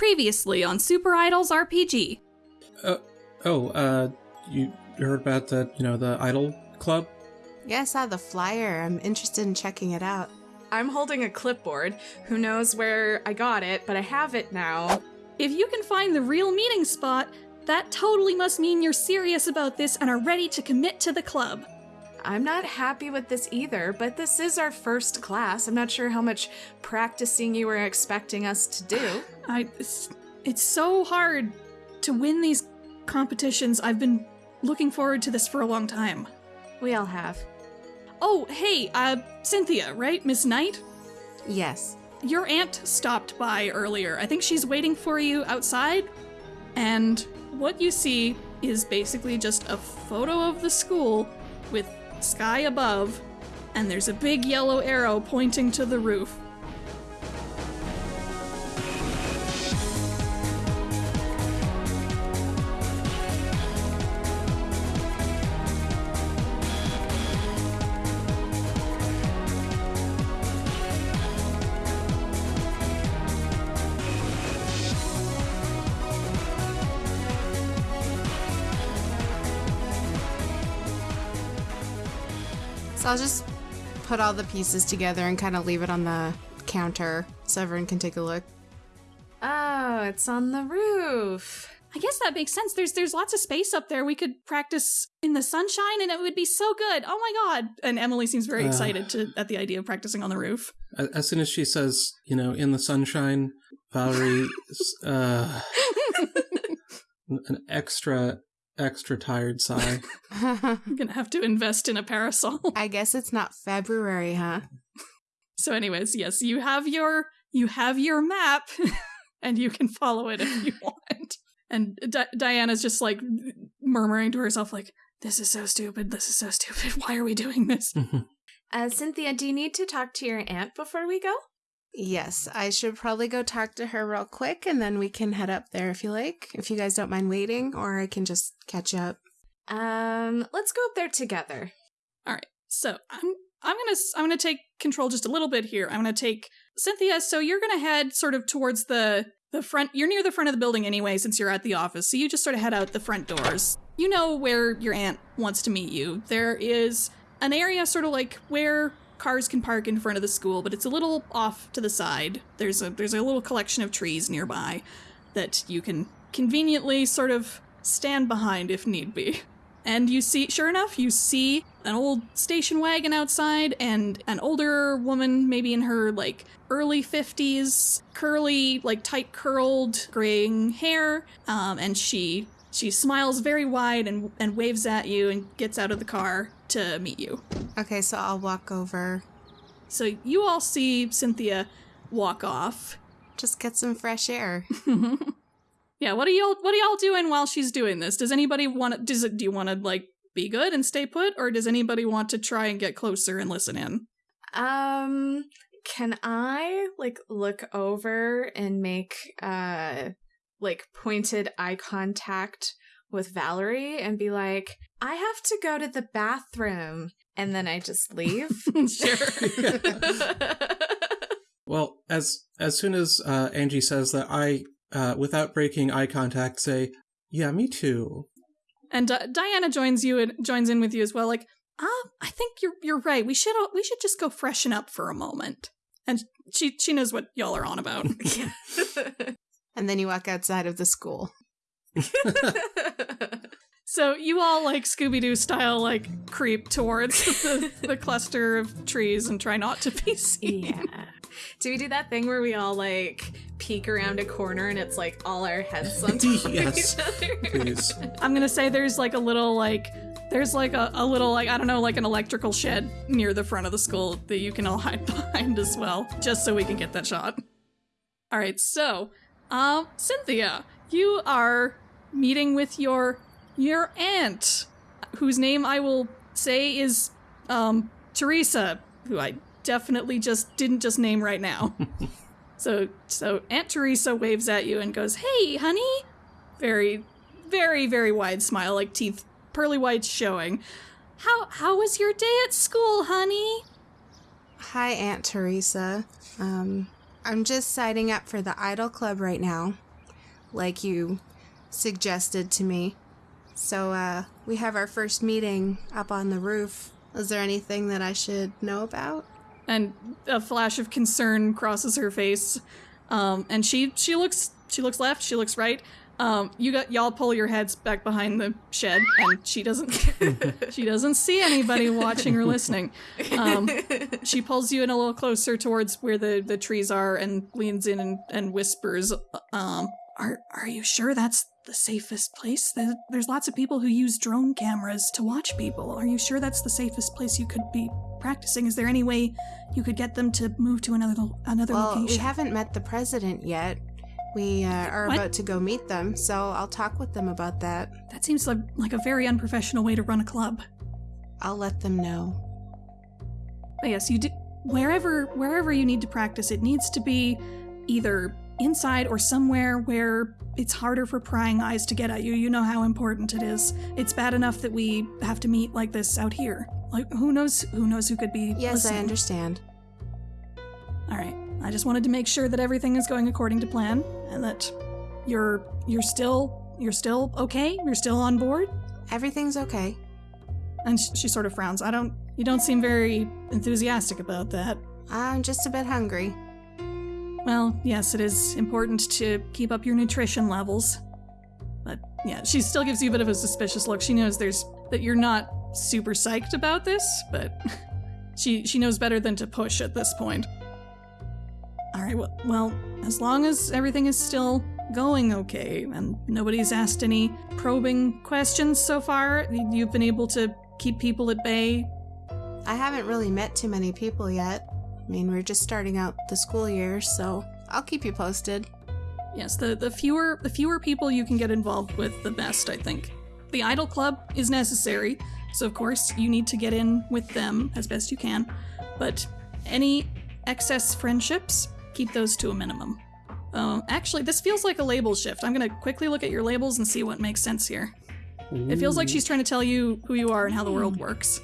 Previously on Super Idols RPG. Oh, uh, you heard about the, you know, the Idol Club? Yeah, I saw the flyer. I'm interested in checking it out. I'm holding a clipboard. Who knows where I got it, but I have it now. If you can find the real meeting spot, that totally must mean you're serious about this and are ready to commit to the club. I'm not happy with this either, but this is our first class. I'm not sure how much practicing you were expecting us to do. I it's, it's so hard to win these competitions. I've been looking forward to this for a long time. We all have. Oh, hey, uh Cynthia, right? Miss Knight? Yes. Your aunt stopped by earlier. I think she's waiting for you outside. And what you see is basically just a photo of the school with sky above, and there's a big yellow arrow pointing to the roof. I'll just put all the pieces together and kind of leave it on the counter so everyone can take a look. Oh, it's on the roof. I guess that makes sense. There's there's lots of space up there. We could practice in the sunshine and it would be so good. Oh my god. And Emily seems very Uh. excited to at the idea of practicing on the roof. As soon as she says, you know, in the sunshine, Valerie, uh, an extra, extra tired sigh. I'm going to have to invest in a parasol. I guess it's not February, huh? So anyways, yes, you have your you have your map and you can follow it if you want. And Di- Diana's just like murmuring to herself like this is so stupid. This is so stupid. Why are we doing this? Uh, Cynthia, do you need to talk to your aunt before we go? Yes, I should probably go talk to her real quick and then we can head up there if you like. If you guys don't mind waiting, or I can just catch up. Um, let's go up there together. All right. So I'm I'm gonna I'm gonna take control just a little bit here. I'm gonna take Cynthia. So you're gonna head sort of towards the the front. You're near the front of the building anyway, since you're at the office. So you just sort of head out the front doors. You know where your aunt wants to meet you. There is an area sort of like where cars can park in front of the school, but it's a little off to the side. There's a there's a little collection of trees nearby that you can conveniently sort of stand behind if need be. And you see, sure enough, you see an old station wagon outside and an older woman, maybe in her like early 50s, curly, like tight curled, graying hair. Um, and she she smiles very wide and, and waves at you and gets out of the car to meet you. Okay, so I'll walk over. So you all see Cynthia walk off. Just get some fresh air. yeah, what are y'all what are y'all doing while she's doing this? Does anybody want to does it do you want to like be good and stay put or does anybody want to try and get closer and listen in? Um, can I like look over and make uh like pointed eye contact with Valerie and be like, "I have to go to the bathroom." And then I just leave. sure. Well, as as soon as uh, Angie says that, I, uh, without breaking eye contact, say, "Yeah, me too." And Di- Diana joins you and joins in with you as well. Like, ah, I think you're you're right. We should we should just go freshen up for a moment. And she she knows what y'all are on about. And then you walk outside of the school. so you all like Scooby Doo style like creep towards the, the cluster of trees and try not to be seen. yeah. Do we do that thing where we all like peek around a corner and it's like all our heads on top Yes. of each other? Please. I'm gonna say there's like a little like there's like a, a little like I don't know like an electrical shed near the front of the school that you can all hide behind as well, just so we can get that shot. All right, so um, Cynthia, you are meeting with your your aunt, whose name I will say is um Teresa, who I definitely just didn't just name right now. so so Aunt Teresa waves at you and goes, "Hey, honey." Very very very wide smile, like teeth pearly whites showing. How how was your day at school, honey? Hi, Aunt Teresa. Um, I'm just signing up for the Idol Club right now. like you suggested to me. So, uh, we have our first meeting up on the roof. Is there anything that I should know about? and a flash of concern crosses her face. Um, and she she looks she looks left, she looks right. Um, you got y'all pull your heads back behind the shed, and she doesn't she doesn't see anybody watching or listening. Um, she pulls you in a little closer towards where the, the trees are and leans in and, and whispers, um, "Are are you sure that's the safest place? There, there's lots of people who use drone cameras to watch people. Are you sure that's the safest place you could be practicing? Is there any way you could get them to move to another another Well, location?" we haven't met the president yet. We uh, are What? about to go meet them, so I'll talk with them about that. that seems like, like a very unprofessional way to run a club. I'll let them know. But yes, you do wherever wherever you need to practice, it needs to be either inside or somewhere where it's harder for prying eyes to get at you. You know how important it is. It's bad enough that we have to meet like this out here. Like who knows who knows who could be Yes, I understand. All right. I just wanted to make sure that everything is going according to plan and that you're you're still you're still okay. You're still on board. Everything's okay. And sh- she sort of frowns. I don't. You don't seem very enthusiastic about that. I'm just a bit hungry. Well, yes, it is important to keep up your nutrition levels. But yeah, she still gives you a bit of a suspicious look. She knows there's that you're not super psyched about this, but she she knows better than to push at this point. All right, well, well, as long as everything is still going okay and nobody's asked any probing questions so far, you've been able to keep people at bay. I haven't really met too many people yet. I mean, we're just starting out the school year, so I'll keep you posted. Yes, the, the fewer the fewer people you can get involved with, the best, I think. The idol club is necessary, so of course you need to get in with them as best you can. But any excess friendships, keep those to a minimum. Um, actually, this feels like a label shift. I'm gonna quickly look at your labels and see what makes sense here. It feels like she's trying to tell you who you are and how the world works.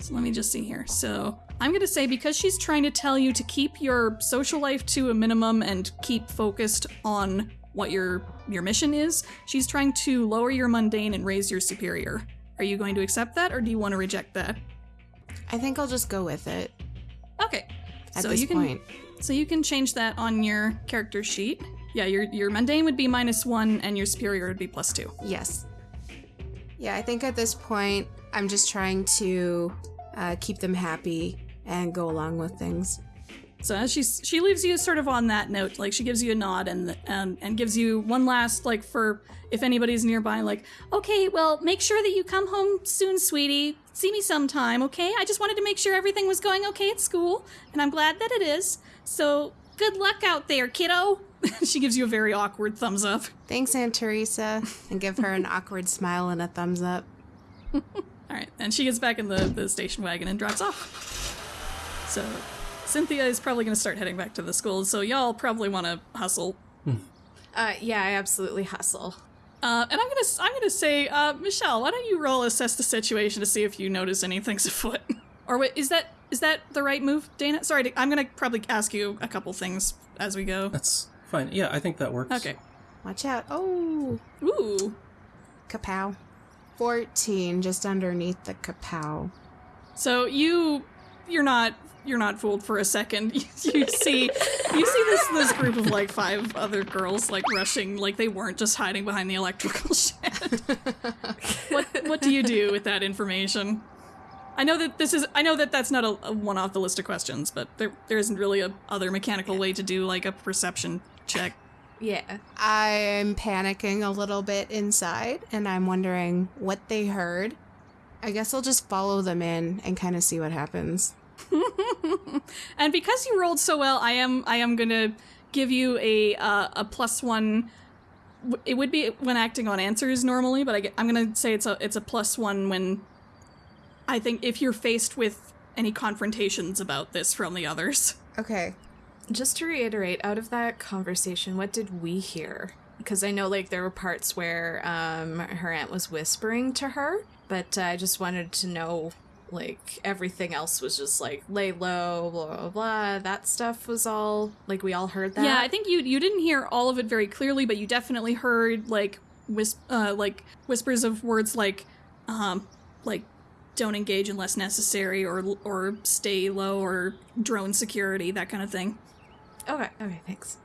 So let me just see here. So I'm going to say because she's trying to tell you to keep your social life to a minimum and keep focused on what your your mission is, she's trying to lower your mundane and raise your superior. Are you going to accept that or do you want to reject that? I think I'll just go with it Okay. at so this you can point. So you can change that on your character sheet. Yeah, your your mundane would be minus 1 and your superior would be plus 2. Yes. Yeah, I think at this point, I'm just trying to uh, keep them happy and go along with things. So as she she leaves you sort of on that note, like she gives you a nod and and and gives you one last like for if anybody's nearby, like okay, well make sure that you come home soon, sweetie. See me sometime, okay? I just wanted to make sure everything was going okay at school, and I'm glad that it is. So good luck out there, kiddo. she gives you a very awkward thumbs up. Thanks, Aunt Teresa, and give her an awkward smile and a thumbs up. All right, and she gets back in the the station wagon and drives off. So Cynthia is probably going to start heading back to the school, so y'all probably want to hustle Uh, yeah, I absolutely hustle. Uh, and I'm gonna I'm gonna say, uh, Michelle, why don't you roll assess the situation to see if you notice anything's afoot? or wait, is that is that the right move, Dana? Sorry, I'm gonna probably ask you a couple things as we go. That's fine. Yeah, I think that works. Okay. Watch out. Oh, Ooh. kapow. 14, just underneath the kapow. So you you're not you're not fooled for a second. you see you see this this group of like five other girls like rushing like they weren't just hiding behind the electrical shed. what what do you do with that information? I know that this is I know that that's not a, a one off the list of questions, but there there isn't really a other mechanical way to do like a perception check. Yeah. I'm panicking a little bit inside, and I'm wondering what they heard. I guess I'll just follow them in and kind of see what happens. and because you rolled so well, I am I am gonna give you a uh, a plus one. It would be when acting on answers normally, but I, I'm gonna say it's a it's a plus one when I think if you're faced with any confrontations about this from the others. Okay. Just to reiterate, out of that conversation, what did we hear? Because I know, like, there were parts where um, her aunt was whispering to her, but uh, I just wanted to know like everything else was just like lay low, blah blah blah. That stuff was all like we all heard that. Yeah, I think you you didn't hear all of it very clearly, but you definitely heard like whisp uh, like whispers of words like um like don't engage unless necessary or or stay low or drone security that kind of thing. Okay. Okay. Thanks.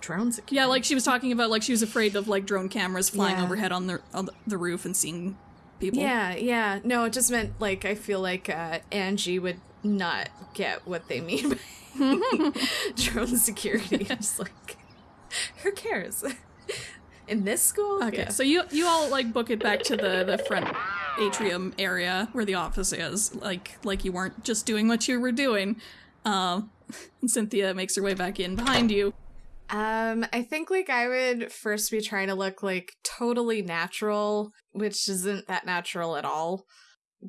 Drone security. Yeah, like she was talking about like she was afraid of like drone cameras flying Yeah. overhead on the on the roof and seeing people. Yeah, yeah. No, it just meant like I feel like uh, Angie would not get what they mean by drone security. Just like, who cares? In this school? Okay, Yeah. so you you all like book it back to the the front atrium area where the office is, like like you weren't just doing what you were doing. Um, and Cynthia makes her way back in behind you. Um, I think like I would first be trying to look like totally natural, which isn't that natural at all.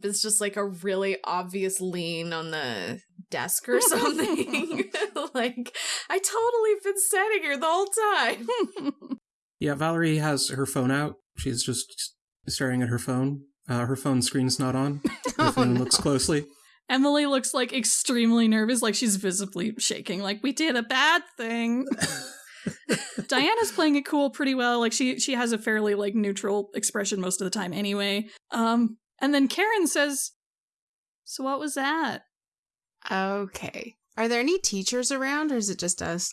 It's just like a really obvious lean on the desk or something. like I totally been standing here the whole time. Yeah, Valerie has her phone out. She's just staring at her phone. Uh, her phone screen's not on. If Oh, anyone no. looks closely. Emily looks like extremely nervous, like she's visibly shaking, like we did a bad thing. Diana's playing it cool pretty well. Like she she has a fairly like neutral expression most of the time anyway. Um and then Karen says, "So what was that?" Okay. Are there any teachers around or is it just us?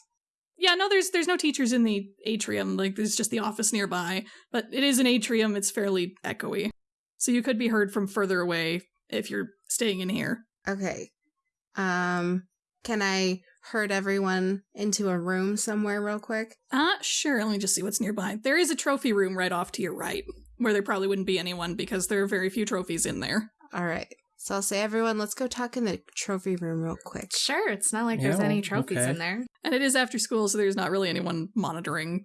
Yeah, no there's there's no teachers in the atrium. Like there's just the office nearby, but it is an atrium. It's fairly echoey. So you could be heard from further away if you're staying in here. Okay. Um, can I herd everyone into a room somewhere real quick? Uh, sure. Let me just see what's nearby. There is a trophy room right off to your right, where there probably wouldn't be anyone because there are very few trophies in there. All right. So I'll say, everyone, let's go talk in the trophy room real quick. Sure, it's not like there's Yeah, any trophies okay. in there. And it is after school, so there's not really anyone monitoring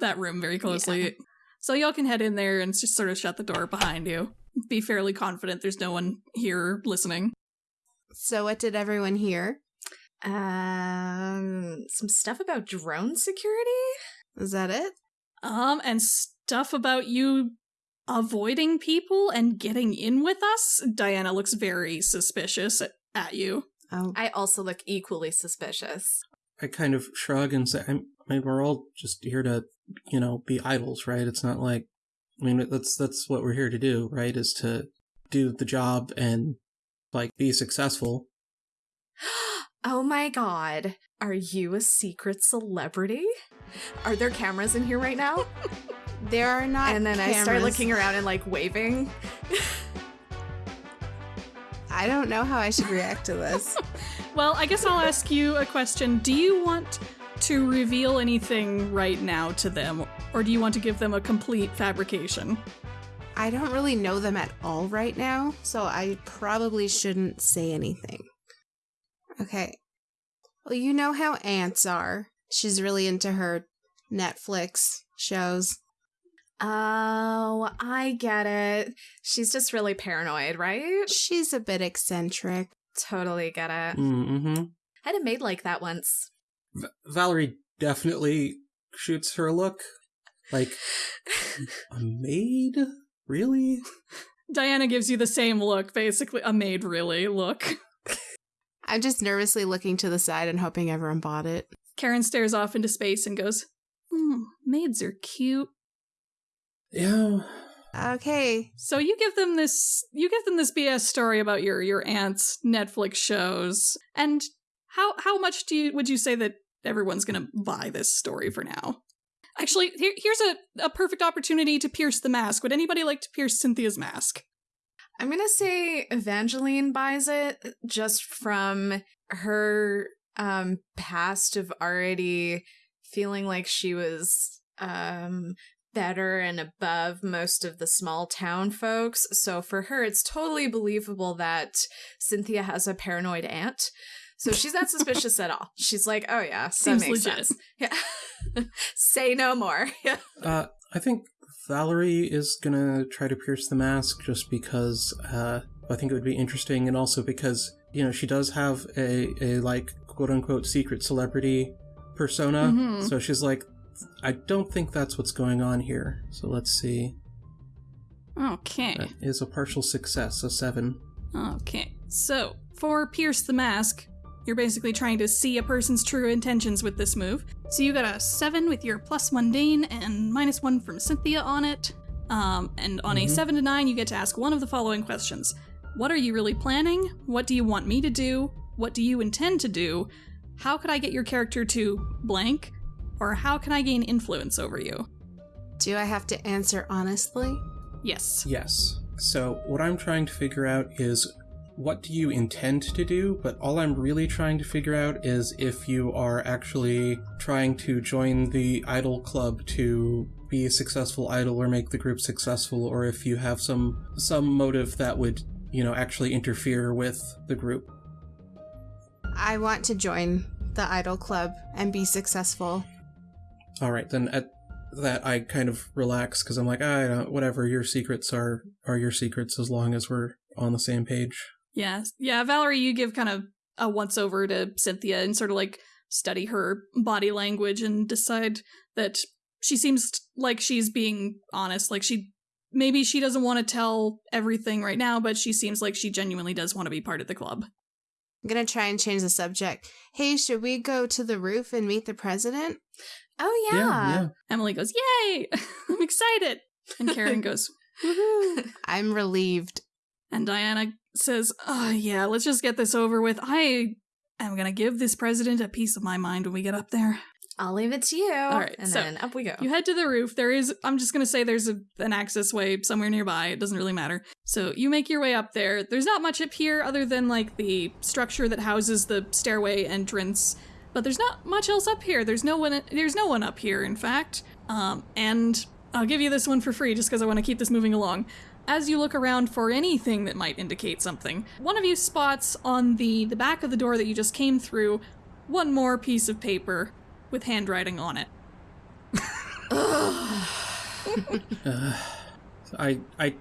that room very closely. So y'all can head in there and just sort of shut the door behind you. Be fairly confident there's no one here listening. So what did everyone hear? Um, some stuff about drone security. Is that it? Um, and stuff about you avoiding people and getting in with us. Diana looks very suspicious at, at you. Oh, I also look equally suspicious. I kind of shrug and say, I mean, we're all just here to, you know, be idols, right? It's not like, I mean, that's that's what we're here to do, right? Is to do the job and like be successful. oh my god. Are you a secret celebrity? Are there cameras in here right now? there are not. and then I start looking around and like waving. I don't know how I should react to this. Well, I guess I'll ask you a question. Do you want to reveal anything right now to them, or do you want to give them a complete fabrication? I don't really know them at all right now, so I probably shouldn't say anything. Okay. Well, you know how ants are. She's really into her Netflix shows. Oh, I get it. She's just really paranoid, right? She's a bit eccentric. Totally get it. Mm-hmm. I had a maid like that once. V- Valerie definitely shoots her a look. Like, a maid? Really? Diana gives you the same look, basically a maid really look. I'm just nervously looking to the side and hoping everyone bought it. Karen stares off into space and goes, hmm, maids are cute. Yeah. Okay. So you give them this you give them this BS story about your your aunt's Netflix shows. And how how much do you would you say that everyone's going to buy this story for now? Actually, here, here's a, a perfect opportunity to pierce the mask. Would anybody like to pierce Cynthia's mask? I'm gonna say Evangeline buys it just from her um past of already feeling like she was um better and above most of the small town folks. So for her it's totally believable that Cynthia has a paranoid aunt. So she's not suspicious at all. She's like, "Oh yeah, Seems that makes legit. sense." Yeah. say no more. Yeah. Uh, I think Valerie is gonna try to pierce the mask just because uh, I think it would be interesting, and also because you know she does have a a like quote unquote secret celebrity persona. Mhm. So she's like, I don't think that's what's going on here. So let's see. Okay. That is a partial success, a seven. Okay, so for Pierce the Mask, you're basically trying to see a person's true intentions with this move. So you got a 7 with your plus mundane and minus 1 from Cynthia on it. Um, and on a Mhm. 7 to 9, you get to ask one of the following questions What are you really planning? What do you want me to do? What do you intend to do? How could I get your character to blank? Or how can I gain influence over you? Do I have to answer honestly? Yes. Yes. So, what I'm trying to figure out is what do you intend to do, but all I'm really trying to figure out is if you are actually trying to join the idol club to be a successful idol or make the group successful or if you have some some motive that would, you know, actually interfere with the group. I want to join the idol club and be successful. All right, then at that I kind of relax because I'm like, ah, I don't, whatever your secrets are are your secrets as long as we're on the same page. Yeah, yeah, Valerie, you give kind of a once over to Cynthia and sort of like study her body language and decide that she seems like she's being honest. Like she maybe she doesn't want to tell everything right now, but she seems like she genuinely does want to be part of the club. I'm gonna try and change the subject. Hey, should we go to the roof and meet the president? Oh yeah. Emily goes, "Yay! I'm excited." And Karen goes, "Woohoo!" I'm relieved. And Diana says, Oh, yeah, let's just get this over with. I am going to give this president a piece of my mind when we get up there. I'll leave it to you. All right, and so then up we go. You head to the roof. There is, I'm just going to say there's a, an access way somewhere nearby. It doesn't really matter. So you make your way up there. There's not much up here other than like the structure that houses the stairway entrance. But there's not much else up here. There's no one. There's no one up here, in fact. Um, and I'll give you this one for free just because I want to keep this moving along. As you look around for anything that might indicate something, one of you spots on the the back of the door that you just came through one more piece of paper with handwriting on it. Uh, I I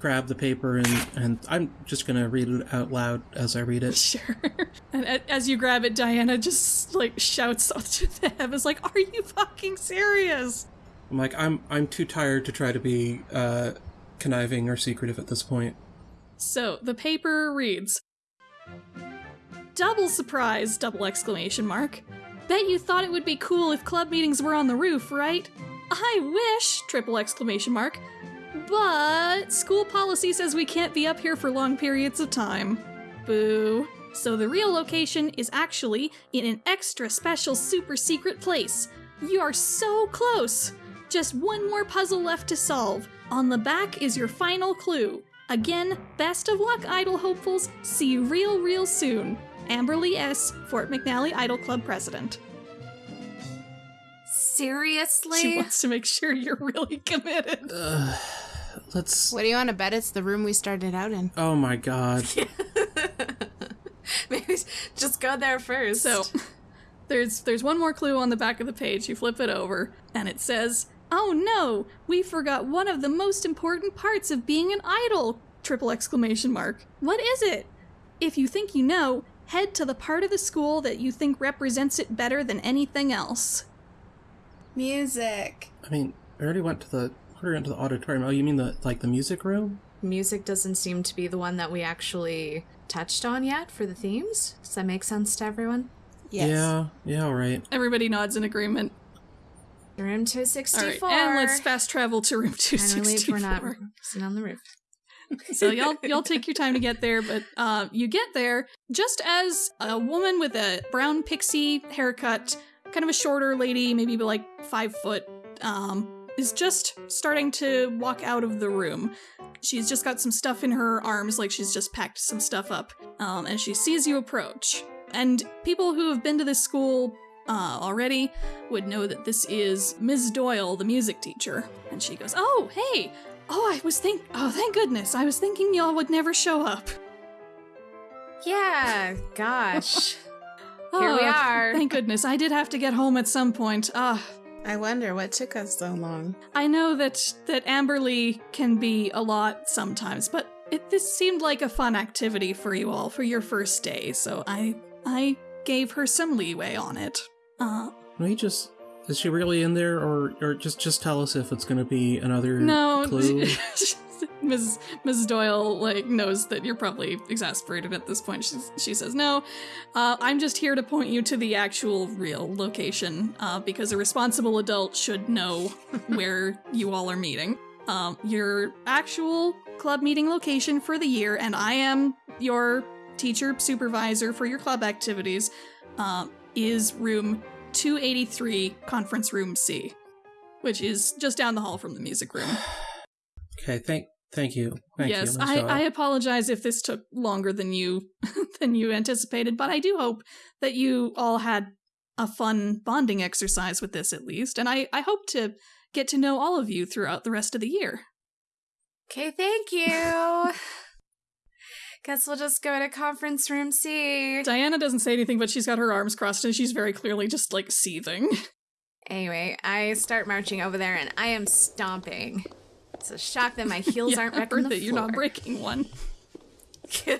grab the paper and and I'm just gonna read it out loud as I read it. Sure. And as you grab it, Diana just like shouts out to the heavens, like, "Are you fucking serious?" I'm like I'm I'm too tired to try to be uh conniving or secretive at this point. So the paper reads, "Double surprise!" Double exclamation mark. Bet you thought it would be cool if club meetings were on the roof, right? I wish! Triple exclamation mark. But school policy says we can't be up here for long periods of time. Boo. So the real location is actually in an extra special super secret place. You are so close. Just one more puzzle left to solve. On the back is your final clue. Again, best of luck, Idol hopefuls. See you real, real soon. Amberly S., Fort McNally Idol Club president. Seriously? She wants to make sure you're really committed. Uh, let's. What do you want to bet it's the room we started out in? Oh my god. Maybe just go there first. So, there's there's one more clue on the back of the page. You flip it over, and it says, "Oh no, we forgot one of the most important parts of being an idol!" Triple exclamation mark. What is it? If you think you know, head to the part of the school that you think represents it better than anything else. Music. I mean, I already went to the already went to the auditorium. Oh, you mean the like the music room? music doesn't seem to be the one that we actually touched on yet for the themes. Does that make sense to everyone? Yes. Yeah. Yeah. All right. Everybody nods in agreement. Room 264. right, and let's fast travel to room 264. And relieved sixty we're not sitting on the roof. so y'all y'all take your time to get there, but uh, you get there just as a woman with a brown pixie haircut, kind of a shorter lady, maybe like five foot, um, is just starting to walk out of the room. She's just got some stuff in her arms, like she's just packed some stuff up, um, and she sees you approach. And people who have been to this school uh, already would know that this is Ms. Doyle, the music teacher. And she goes, "Oh, hey, Oh, I was think. Oh, thank goodness! I was thinking y'all would never show up. Yeah, gosh. Here we Oh, are. Thank goodness! I did have to get home at some point. Ah, I wonder what took us so long. I know that that Amberly can be a lot sometimes, but it, this seemed like a fun activity for you all for your first day, so I I gave her some leeway on it. Uh, we just? Is she really in there, or or just just tell us if it's going to be another no, clue? Ms. Ms. Doyle like knows that you're probably exasperated at this point. She's, she says, "No, uh, I'm just here to point you to the actual real location uh, because a responsible adult should know where you all are meeting. Um, your actual club meeting location for the year, and I am your teacher supervisor for your club activities, um, is room 283, conference room C." Which is just down the hall from the music room. Okay, thank thank you. Thank yes, you. I, I apologize if this took longer than you than you anticipated, but I do hope that you all had a fun bonding exercise with this at least, and I, I hope to get to know all of you throughout the rest of the year. Okay, thank you. Guess we'll just go to conference room C. Diana doesn't say anything, but she's got her arms crossed and she's very clearly just like seething. Anyway, I start marching over there and I am stomping. It's a shock that my heels Yeah, aren't I wrecking the that you're not breaking one.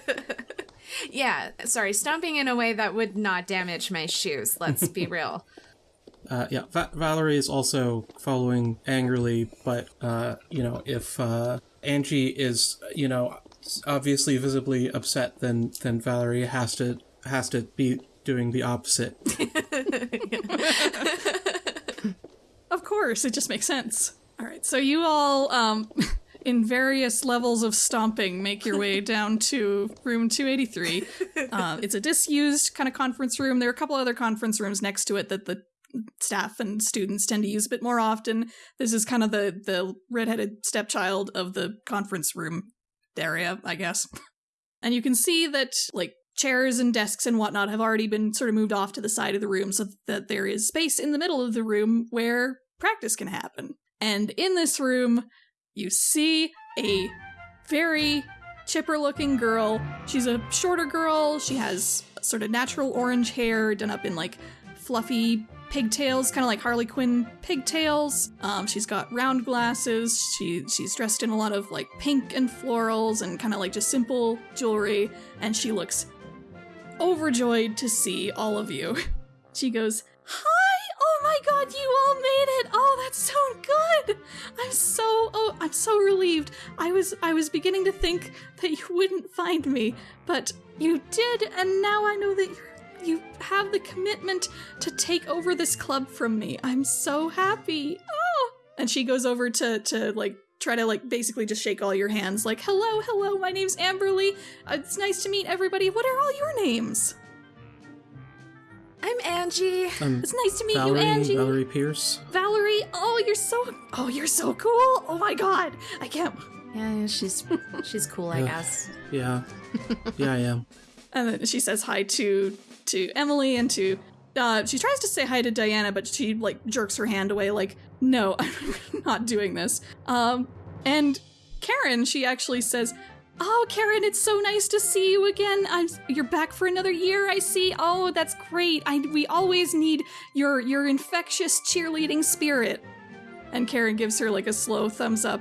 yeah, sorry, stomping in a way that would not damage my shoes. Let's be real. Uh, yeah, Va- Valerie is also following angrily, but uh, you know, if uh, Angie is, you know, obviously visibly upset, then then Valerie has to has to be doing the opposite. Of course, it just makes sense. All right, so you all, um, in various levels of stomping, make your way down to room 283. Uh, it's a disused kind of conference room. There are a couple other conference rooms next to it that the staff and students tend to use a bit more often. This is kind of the the redheaded stepchild of the conference room area, I guess. And you can see that like chairs and desks and whatnot have already been sort of moved off to the side of the room so that there is space in the middle of the room where practice can happen. And in this room, you see a very chipper looking girl. She's a shorter girl. She has sort of natural orange hair done up in like fluffy pigtails, kind of like Harley Quinn pigtails. Um, she's got round glasses. She she's dressed in a lot of like pink and florals and kind of like just simple jewelry, and she looks overjoyed to see all of you. She goes, "Hi! Oh my God, you all made it! Oh, that's so good! I'm so oh, I'm so relieved. I was I was beginning to think that you wouldn't find me, but you did, and now I know that you're." You have the commitment to take over this club from me. I'm so happy. Oh! And she goes over to to like try to like basically just shake all your hands like, "Hello, hello. My name's Amberly. Uh, it's nice to meet everybody. What are all your names?" I'm Angie. Um, It's nice to meet Valerie, you, Angie. Valerie Pierce. Valerie, oh, you're so oh, you're so cool. Oh my god. I can't Yeah, she's she's cool, I Ugh. guess. Yeah, yeah, I am. And then she says hi to to Emily and to uh, she tries to say hi to Diana, but she like jerks her hand away, like, no, I'm not doing this. Um, and Karen, she actually says, "Oh, Karen, it's so nice to see you again. I'm you're back for another year. I see. Oh, that's great. I we always need your your infectious cheerleading spirit." And Karen gives her like a slow thumbs up.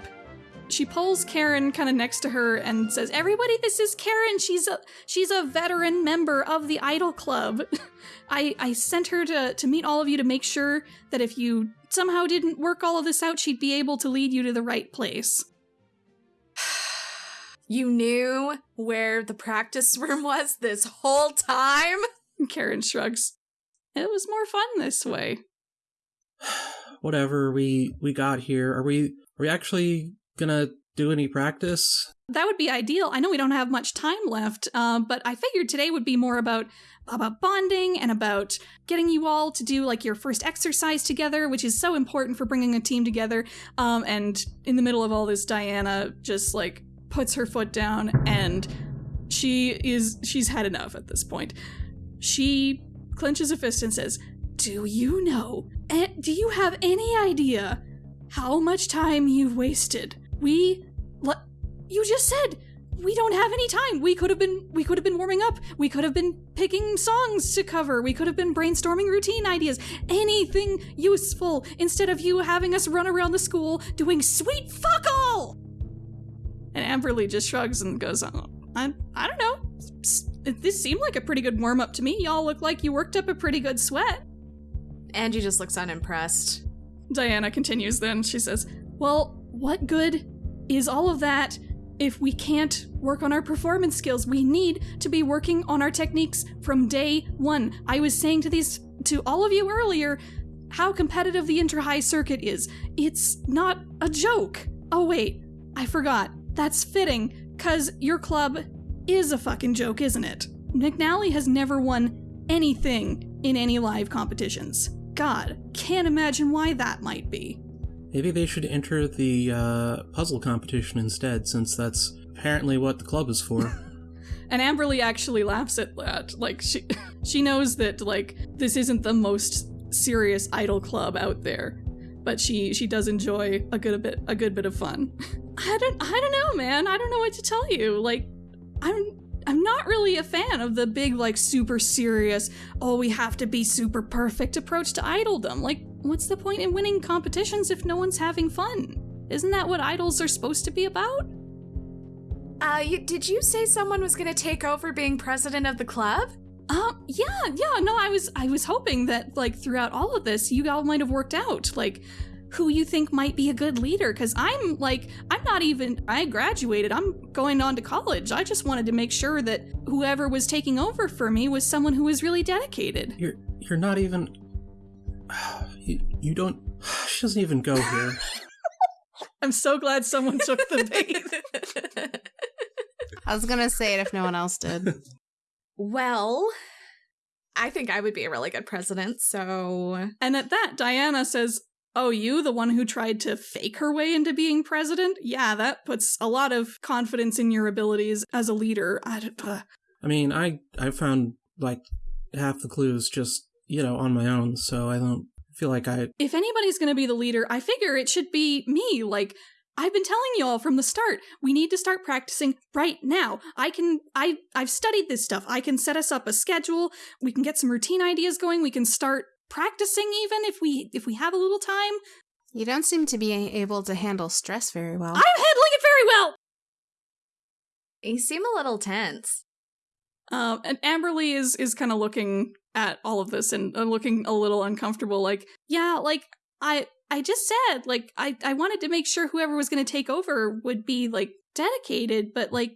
She pulls Karen kind of next to her and says, "Everybody, this is Karen. She's a she's a veteran member of the Idol Club. I I sent her to to meet all of you to make sure that if you somehow didn't work all of this out, she'd be able to lead you to the right place." You knew where the practice room was this whole time? Karen shrugs. It was more fun this way. Whatever we we got here. Are we are we actually gonna do any practice? That would be ideal. I know we don't have much time left, um, but I figured today would be more about about bonding and about getting you all to do like your first exercise together, which is so important for bringing a team together. Um, and in the middle of all this, Diana just like puts her foot down and she is she's had enough at this point. She clenches a fist and says, "Do you know? eh, Do you have any idea how much time you've wasted? We le- you just said we don't have any time. We could have been we could have been warming up. We could have been picking songs to cover. We could have been brainstorming routine ideas. Anything useful instead of you having us run around the school doing sweet fuck all." And Amberly just shrugs and goes, oh, I, I don't know. This seemed like a pretty good warm up to me. Y'all look like you worked up a pretty good sweat. Angie just looks unimpressed. Diana continues then. She says, Well, what good is all of that if we can't work on our performance skills, we need to be working on our techniques from day one. I was saying to these to all of you earlier how competitive the inter high circuit is. It's not a joke. Oh wait, I forgot. That's fitting, cause your club is a fucking joke, isn't it? McNally has never won anything in any live competitions. God, can't imagine why that might be. Maybe they should enter the uh, puzzle competition instead, since that's apparently what the club is for. And Amberly actually laughs at that. Like she she knows that like this isn't the most serious idol club out there, but she she does enjoy a good bit a good bit of fun. I don't I don't know, man. I don't know what to tell you. Like I'm I'm not really a fan of the big like super serious, oh we have to be super perfect approach to idoldom. Like what's the point in winning competitions if no one's having fun? Isn't that what idols are supposed to be about? Uh, you, did you say someone was going to take over being president of the club? Um, yeah, yeah, no, I was I was hoping that like throughout all of this you all might have worked out like who you think might be a good leader cuz I'm like I'm not even I graduated. I'm going on to college. I just wanted to make sure that whoever was taking over for me was someone who was really dedicated. You're you're not even you, you don't she doesn't even go here. I'm so glad someone took the bait. I was gonna say it if no one else did. well, I think I would be a really good president, so. And at that, Diana says, Oh, you, the one who tried to fake her way into being president? Yeah, that puts a lot of confidence in your abilities as a leader. I, don't- uh, I mean, I I found like half the clues just you know on my own, so I don't feel like I. if anybody's going to be the leader, I figure it should be me. Like, I've been telling you all from the start, we need to start practicing right now. I can, I, I've studied this stuff. I can set us up a schedule. We can get some routine ideas going. We can start practicing even if we, if we have a little time. You don't seem to be able to handle stress very well. I'm handling it very well. You seem a little tense. Um, and Amberly is is kind of looking at all of this and uh, looking a little uncomfortable. Like, yeah, like I I just said, like I I wanted to make sure whoever was going to take over would be like dedicated, but like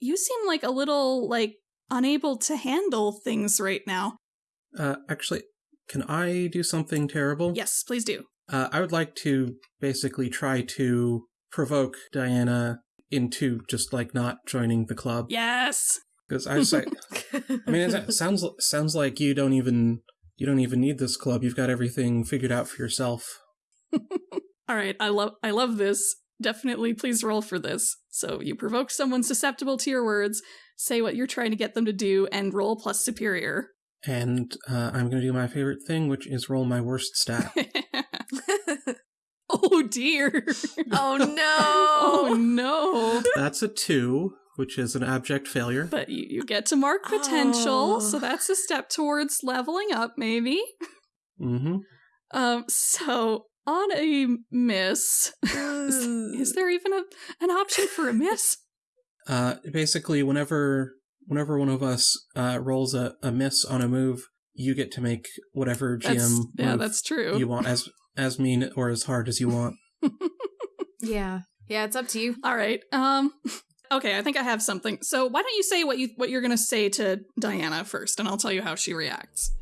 you seem like a little like unable to handle things right now. Uh, actually, can I do something terrible? Yes, please do. Uh, I would like to basically try to provoke Diana into just like not joining the club Yes. because I was like, I mean, it sounds sounds like you don't even you don't even need this club. You've got everything figured out for yourself. All right, I love I love this. Definitely please roll for this. So you provoke someone susceptible to your words, say what you're trying to get them to do and roll plus superior. And uh, I'm going to do my favorite thing, which is roll my worst stat. oh dear. oh no! Oh no. That's a two, which is an abject failure. But you, you get to mark potential, Oh. so that's a step towards leveling up, maybe. Mm-hmm. Um, so on a miss, is, is there even a an option for a miss? Uh, basically, whenever whenever one of us uh, rolls a, a miss on a move, you get to make whatever GM That's, yeah, that's true. you want as as mean or as hard as you want. yeah. Yeah, it's up to you. All right. Um okay, I think I have something. So why don't you say what you what you're going to say to Diana first and I'll tell you how she reacts.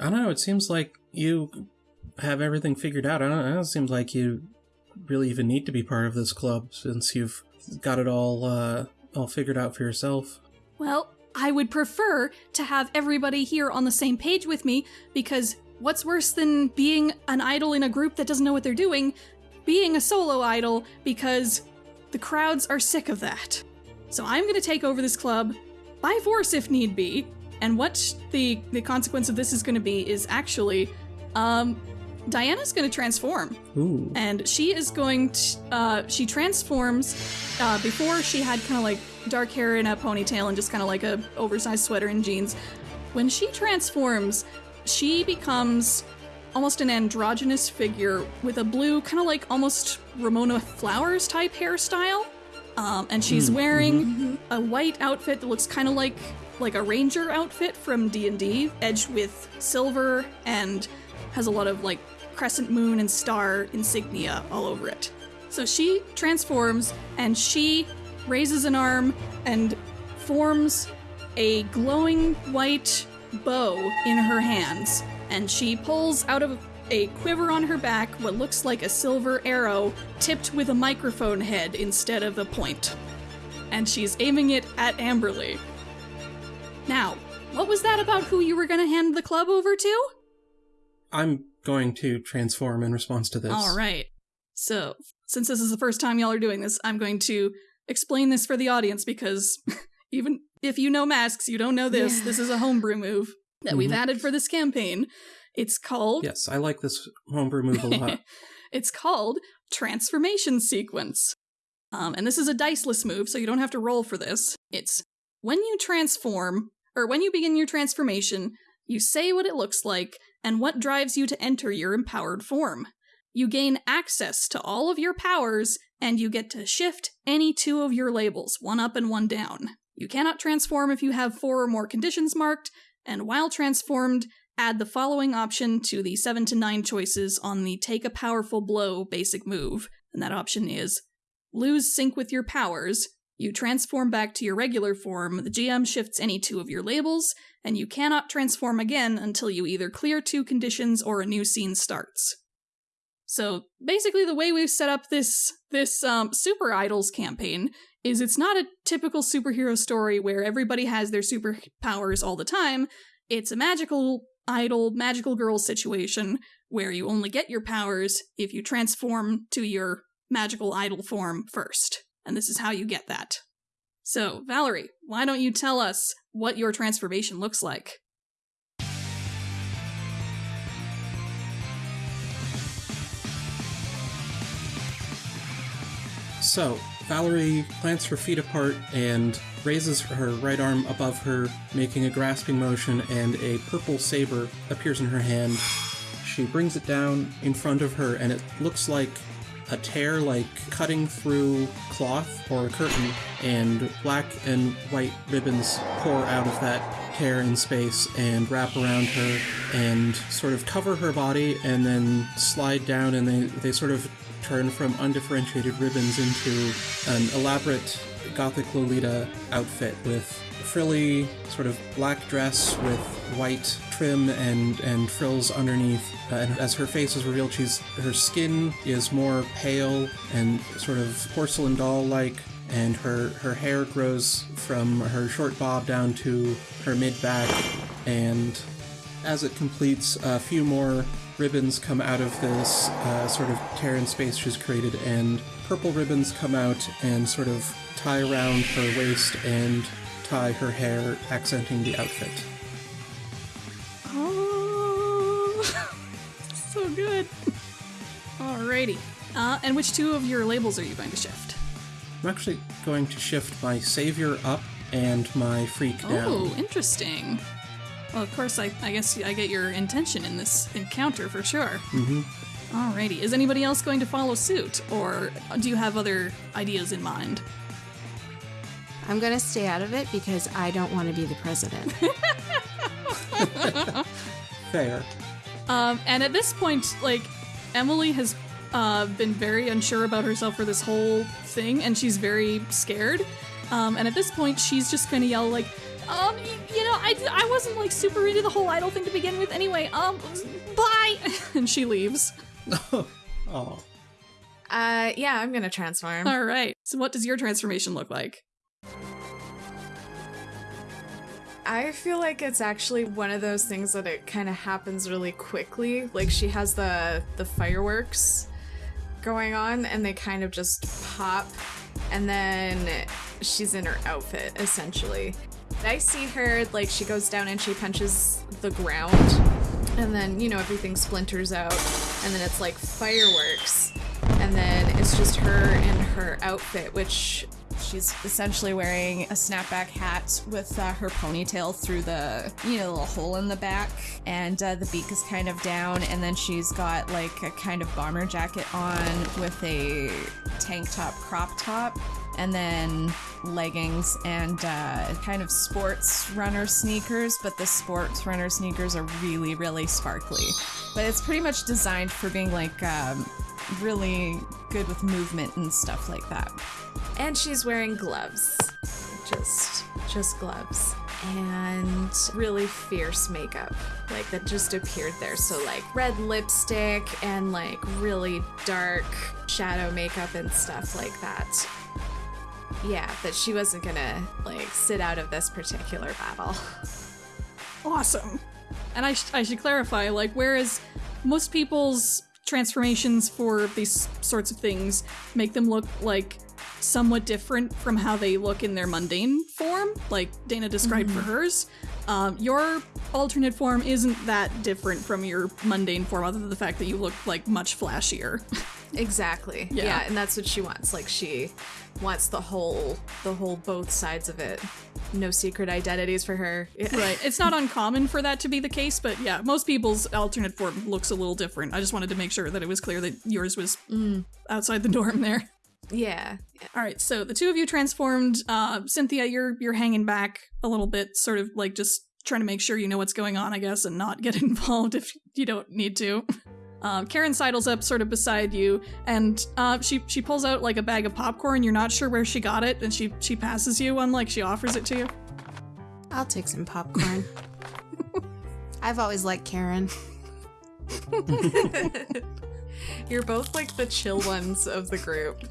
I don't know. It seems like you have everything figured out. I don't. It doesn't like you really even need to be part of this club since you've got it all uh, all figured out for yourself. Well, I would prefer to have everybody here on the same page with me because what's worse than being an idol in a group that doesn't know what they're doing? Being a solo idol because the crowds are sick of that. So I'm going to take over this club by force if need be. And what the the consequence of this is going to be is actually um Diana's going to transform Ooh. and she is going to uh, she transforms uh, before she had kind of like dark hair and a ponytail and just kind of like a oversized sweater and jeans when she transforms she becomes almost an androgynous figure with a blue kind of like almost ramona flowers type hairstyle. Um, and she's Mm, wearing a white outfit that looks kind of like like a ranger outfit from d&d edged with silver and has a lot of like crescent moon and star insignia all over it. So she transforms and she raises an arm and forms a glowing white bow in her hands. And she pulls out of a quiver on her back what looks like a silver arrow tipped with a microphone head instead of a point. And she's aiming it at Amberly. Now, what was that about who you were going to hand the club over to? I'm going to transform in response to this. All right. So, since this is the first time y'all are doing this, I'm going to explain this for the audience because even if you know masks, you don't know this. Yeah. This is a homebrew move that we've Mhm. added for this campaign. It's called Yes, I like this homebrew move a lot. it's called Transformation Sequence. Um, and this is a diceless move, so you don't have to roll for this. It's when you transform, or when you begin your transformation, you say what it looks like and what drives you to enter your empowered form. You gain access to all of your powers, and you get to shift any two of your labels, one up and one down. You cannot transform if you have four or more conditions marked, and while transformed, add the following option to the 7 to 9 choices on the Take a Powerful Blow basic move. And that option is Lose sync with your powers. You transform back to your regular form, the GM shifts any two of your labels, and you cannot transform again until you either clear two conditions or a new scene starts. So basically the way we've set up this this um, Super Idols campaign is it's not a typical superhero story where everybody has their superpowers all the time. It's a magical idol, magical girl situation where you only get your powers if you transform to your magical idol form first. And this is how you get that. So, Valerie, why don't you tell us what your transformation looks like? So, Valerie plants her feet apart and raises her right arm above her, making a grasping motion, and a purple saber appears in her hand. She brings it down in front of her, and it looks like a tear, like cutting through cloth or a curtain, and black and white ribbons pour out of that tear in space and wrap around her and sort of cover her body and then slide down, and they, they sort of turn from undifferentiated ribbons into an elaborate gothic Lolita outfit with frilly sort of black dress with white trim and, and frills underneath. Uh, and as her face is revealed, she's her skin is more pale and sort of porcelain doll-like, and her, her hair grows from her short bob down to her mid-back, and as it completes, a few more ribbons come out of this uh, sort of tear in space she's created, and purple ribbons come out and sort of tie around her waist and tie her hair, accenting the outfit. Oh, so good. Alrighty. Uh, and which two of your labels are you going to shift? I'm actually going to shift my savior up and my freak down. Oh, interesting. Well, of course, I, I guess I get your intention in this encounter for sure. hmm Alrighty. Is anybody else going to follow suit, or do you have other ideas in mind? I'm going to stay out of it because I don't want to be the president. Fair. Um, and at this point, like, Emily has uh, been very unsure about herself for this whole thing, and she's very scared. Um, and at this point, she's just gonna yell, like, um, y- you know, I, I wasn't, like, super into the whole idol thing to begin with anyway. Um, bye! and she leaves. oh. Uh, yeah, I'm gonna transform. All right. So, what does your transformation look like? I feel like it's actually one of those things that it kind of happens really quickly. Like she has the the fireworks going on and they kind of just pop and then she's in her outfit essentially. I see her like she goes down and she punches the ground. And then you know everything splinters out. And then it's like fireworks. And then it's just her in her outfit which she's essentially wearing a snapback hat with uh, her ponytail through the you know little hole in the back. And uh, the beak is kind of down. And then she's got like a kind of bomber jacket on with a tank top crop top and then leggings and uh, kind of sports runner sneakers, but the sports runner sneakers are really, really sparkly. But it's pretty much designed for being like um, really good with movement and stuff like that. And she's wearing gloves. Just just gloves. And really fierce makeup. Like that just appeared there. So like red lipstick and like really dark shadow makeup and stuff like that. Yeah, that she wasn't gonna like sit out of this particular battle. Awesome. And I, sh- I should clarify, like, whereas most people's transformations for these sorts of things make them look like somewhat different from how they look in their mundane form, like Dana described for hers. Um, your alternate form isn't that different from your mundane form, other than the fact that you look like much flashier. Exactly. Yeah. Yeah. and that's what she wants. Like she wants the whole the whole both sides of it. No secret identities for her. Right. It's not uncommon for that to be the case, but yeah, most people's alternate form looks a little different. I just wanted to make sure that it was clear that yours was outside the norm there. Yeah. All right, so the two of you transformed. Uh, Cynthia, you're you're hanging back a little bit, sort of like just trying to make sure you know what's going on, I guess, and not get involved if you don't need to. Um, Karen sidles up, sort of beside you, and uh, she she pulls out like a bag of popcorn. You're not sure where she got it, and she she passes you one, like she offers it to you. I'll take some popcorn. I've always liked Karen. You're both like the chill ones of the group.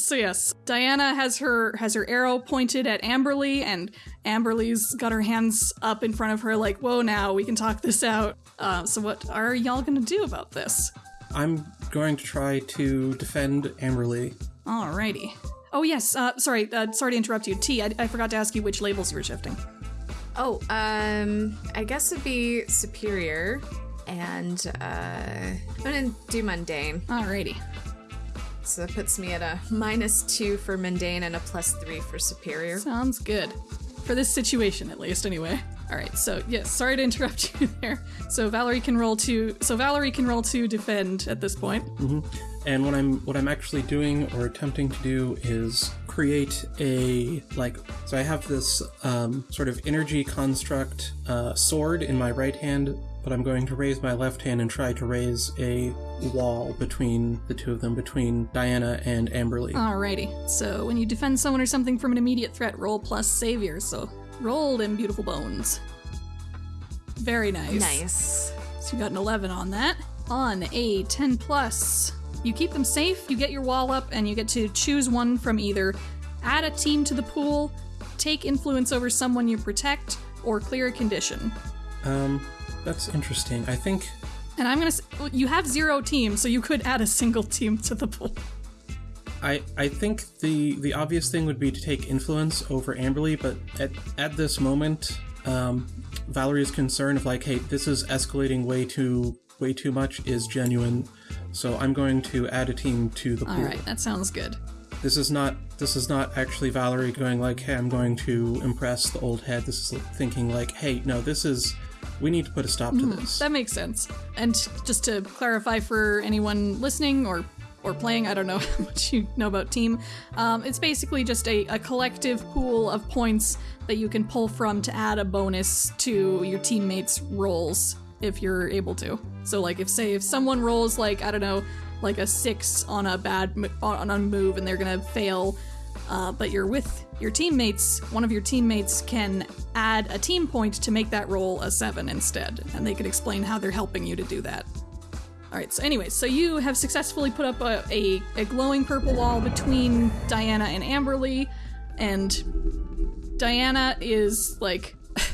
So yes, Diana has her has her arrow pointed at Amberly, and Amberly's got her hands up in front of her, like, "Whoa, now we can talk this out." Uh, so what are y'all gonna do about this? I'm going to try to defend Amberly. Alrighty. Oh yes, uh, sorry, uh, sorry to interrupt you. T, I, I forgot to ask you which labels you were shifting. Oh, um, I guess it'd be superior, and uh, I'm gonna do mundane. Alrighty. So that puts me at a minus two for mundane and a plus three for superior. Sounds good. For this situation, at least, anyway. All right. So yes, sorry to interrupt you there. So Valerie can roll to. So Valerie can roll to defend at this point. And what I'm what I'm actually doing or attempting to do is create a like so I have this um, sort of energy construct uh, sword in my right hand, but I'm going to raise my left hand and try to raise a wall between the two of them, between Diana and Amberly. Alrighty. So when you defend someone or something from an immediate threat, roll plus savior. So roll them beautiful bones. Very nice. Nice. So you got an 11 on that. On a 10 plus, you keep them safe, you get your wall up, and you get to choose one from either add a team to the pool, take influence over someone you protect, or clear a condition. Um, that's interesting. I think And I'm gonna. You have zero team, so you could add a single team to the pool. I, I think the the obvious thing would be to take influence over Amberly, but at, at this moment, um, Valerie's concern of like, hey, this is escalating way too way too much is genuine. So I'm going to add a team to the pool. All right, that sounds good. This is not this is not actually Valerie going like, hey, I'm going to impress the old head. This is thinking like, hey, no, this is we need to put a stop to this. That makes sense. And just to clarify for anyone listening or or playing, I don't know how much you know about team. Um, it's basically just a, a collective pool of points that you can pull from to add a bonus to your teammates' rolls if you're able to. So, like, if say if someone rolls like I don't know, like a six on a bad on a move and they're gonna fail, uh, but you're with your teammates, one of your teammates can add a team point to make that roll a seven instead, and they could explain how they're helping you to do that. All right. So, anyways, so you have successfully put up a, a, a glowing purple wall between Diana and Amberly, and Diana is like.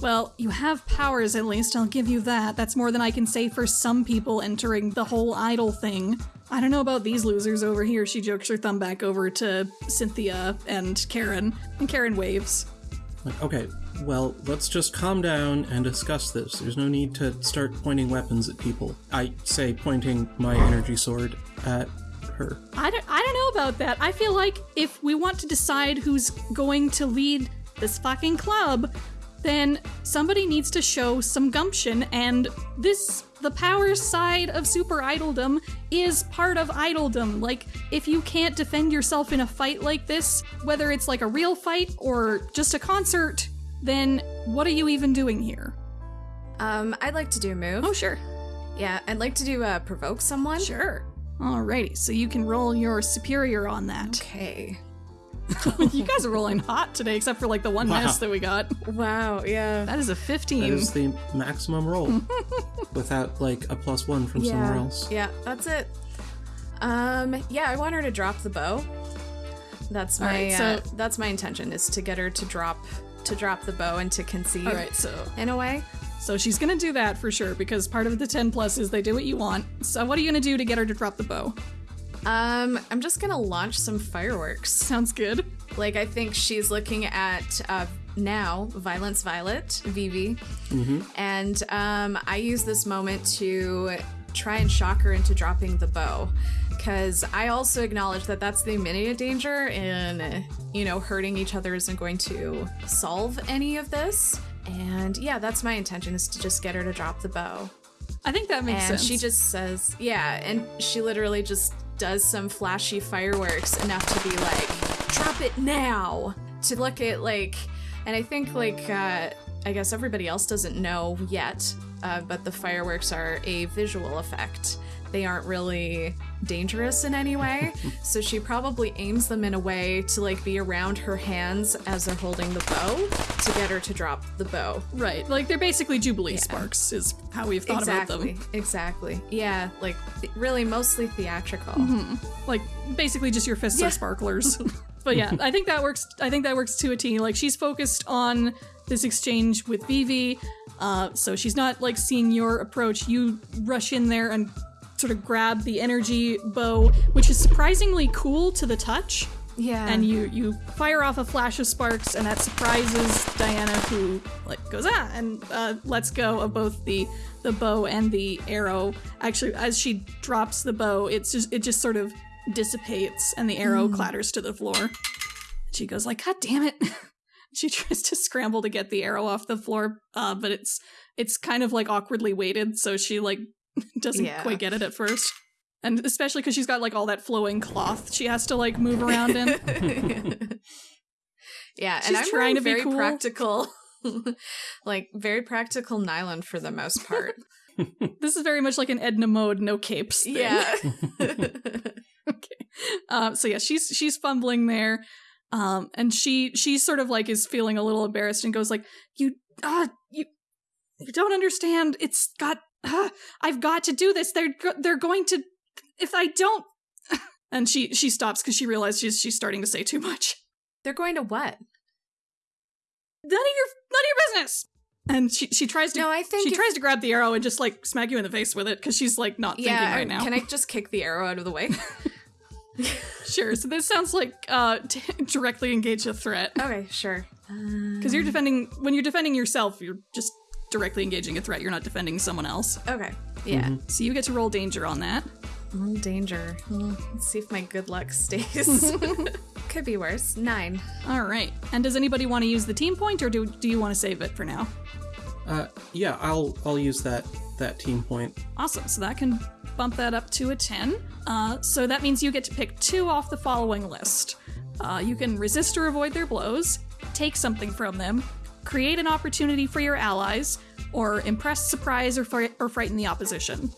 Well, you have powers at least, I'll give you that. That's more than I can say for some people entering the whole idol thing. I don't know about these losers over here. She jokes her thumb back over to Cynthia and Karen, and Karen waves. Like, okay, well, let's just calm down and discuss this. There's no need to start pointing weapons at people. I say pointing my energy sword at her. I don't, I don't know about that. I feel like if we want to decide who's going to lead this fucking club, then somebody needs to show some gumption, and this, the power side of super idoldom, is part of idoldom. Like, if you can't defend yourself in a fight like this, whether it's like a real fight or just a concert, then what are you even doing here? Um, I'd like to do a move. Oh, sure. Yeah, I'd like to do uh, provoke someone. Sure. Alrighty, so you can roll your superior on that. Okay. you guys are rolling hot today, except for like the one Wow. miss that we got. Wow. Yeah. That is a 15. That is the maximum roll without like a plus one from somewhere else. Yeah, that's it. Um, yeah, I want her to drop the bow. That's my Alright, so- uh, that's my intention is to get her to drop to drop the bow and to conceive Alright, so in a way. so she's gonna do that for sure because part of the 10 plus is they do what you want. So what are you gonna do to get her to drop the bow? Um, I'm just gonna launch some fireworks. Sounds good. Like I think she's looking at uh, now Violence Violet Vivi, and um, I use this moment to try and shock her into dropping the bow, because I also acknowledge that that's the immediate danger, and you know hurting each other isn't going to solve any of this. And yeah, that's my intention is to just get her to drop the bow. I think that makes and sense. she just says, yeah, and she literally just does some flashy fireworks enough to be like, drop it now. To look at like, and I think like, uh, I guess everybody else doesn't know yet, uh, but the fireworks are a visual effect. They aren't really dangerous in any way, so she probably aims them in a way to like be around her hands as they're holding the bow to get her to drop the bow. right. Like they're basically Jubilee sparks is how we've thought exactly, about them. Exactly. Yeah, like th- really mostly theatrical. Like basically just your fists are sparklers. but yeah, I think that works I think that works to a T. Like she's focused on this exchange with Vivi. Uh, so she's not like seeing your approach. You rush in there and sort of grab the energy bow, which is surprisingly cool to the touch. Yeah. and you you fire off a flash of sparks and that surprises Diana who like goes ah and uh, lets go of both the the bow and the arrow actually as she drops the bow it's just it just sort of dissipates and the arrow clatters to the floor she goes like god damn it she tries to scramble to get the arrow off the floor uh, but it's it's kind of like awkwardly weighted so she like doesn't Yeah. quite get it at first and especially because she's got like all that flowing cloth she has to like move around in yeah, She's and I'm trying to be very cool. practical, like very practical nylon for the most part. This is very much like an Edna mode, no capes. Thing. yeah. okay. Um, so yeah, she's she's fumbling there, um, and she she sort of like is feeling a little embarrassed and goes like, "You, ah, you, you don't understand. It's got. Ah, I've got to do this. They're they're going to. If I don't." And she she stops because she realizes she's she's starting to say too much. They're going to what? None of your none of your business. And she she tries to No, I think she if- tries to grab the arrow and just like smack you in the face with it because she's like not Yeah. thinking right now. Can I just kick the arrow out of the way? Sure. So this sounds like uh, t- directly engage a threat okay, sure. because you're defending when you're defending yourself. You're just directly engaging a threat. You're not defending someone else. Okay. Yeah. So you get to roll danger on that. Mm, danger. Hmm, Let's see if my good luck stays. Could be worse. Nine. All right. And does anybody want to use the team point, or do do you want to save it for now? Uh, yeah, I'll I'll use that that team point. Awesome. So that can bump that up to a 10. Uh, so that means you get to pick two off the following list. Uh, you can resist or avoid their blows, take something from them, create an opportunity for your allies, or impress, surprise, or, fri- or frighten the opposition.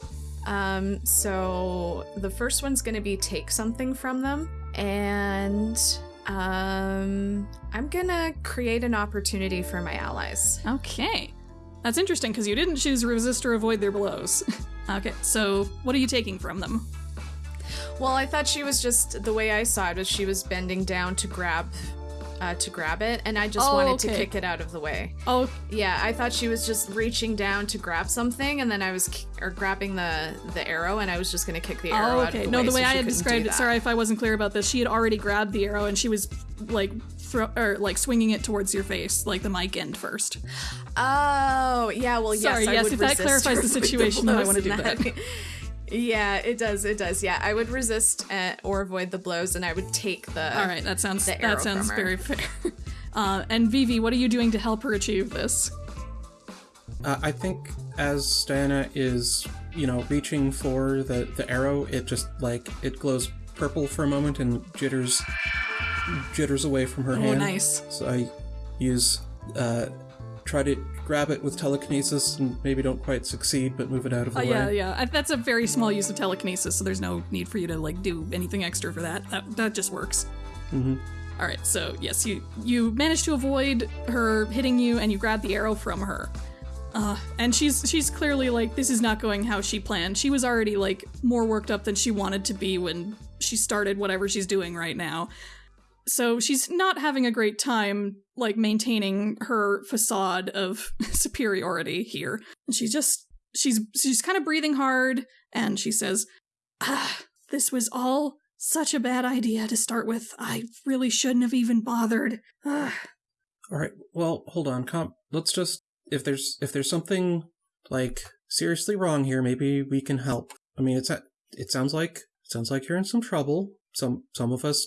Um, so the first one's gonna be take something from them, and um, I'm gonna create an opportunity for my allies. Okay. That's interesting because you didn't choose resist or avoid their blows. okay, so what are you taking from them? Well, I thought she was just the way I saw it was she was bending down to grab, uh, to grab it, and I just Oh, wanted to kick it out of the way. Oh, Yeah, I thought she was just reaching down to grab something, and then I was ki- or grabbing the the arrow, and I was just gonna kick the arrow oh out okay. of the no, way. the way so I had described it, sorry if I wasn't clear about this, she had already grabbed the arrow and she was like throw or like swinging it towards your face, like the mic end first. Oh, yeah. Well, Sorry, yes. I yes, if that clarifies the situation, then I wanna do in that. Yeah, it does. It does. Yeah, I would resist uh, or avoid the blows, and I would take the. All right, that sounds that sounds very fair. Uh, and Vivi, what are you doing to help her achieve this? Uh, I think as Diana is, you know, reaching for the the arrow, it just like it glows purple for a moment and jitters jitters away from her Oh, hand. nice. So I use uh, try to grab it with telekinesis and maybe don't quite succeed, but move it out of the Uh, way. yeah, yeah. I- That's a very small use of telekinesis, so there's no need for you to like do anything extra for that. That that just works. Mhm. All right, so yes, you you manage to avoid her hitting you, and you grab the arrow from her. Uh, and she's she's clearly like this is not going how she planned. She was already like more worked up than she wanted to be when she started whatever she's doing right now. So she's not having a great time like maintaining her facade of superiority here. And she's just she's she's kind of breathing hard and she says, "Ah, this was all such a bad idea to start with. I really shouldn't have even bothered." Ah. All right. Well, hold on. Com- let's just if there's if there's something like seriously wrong here, maybe we can help. I mean, it's it sounds like sounds like you're in some trouble. Some some of us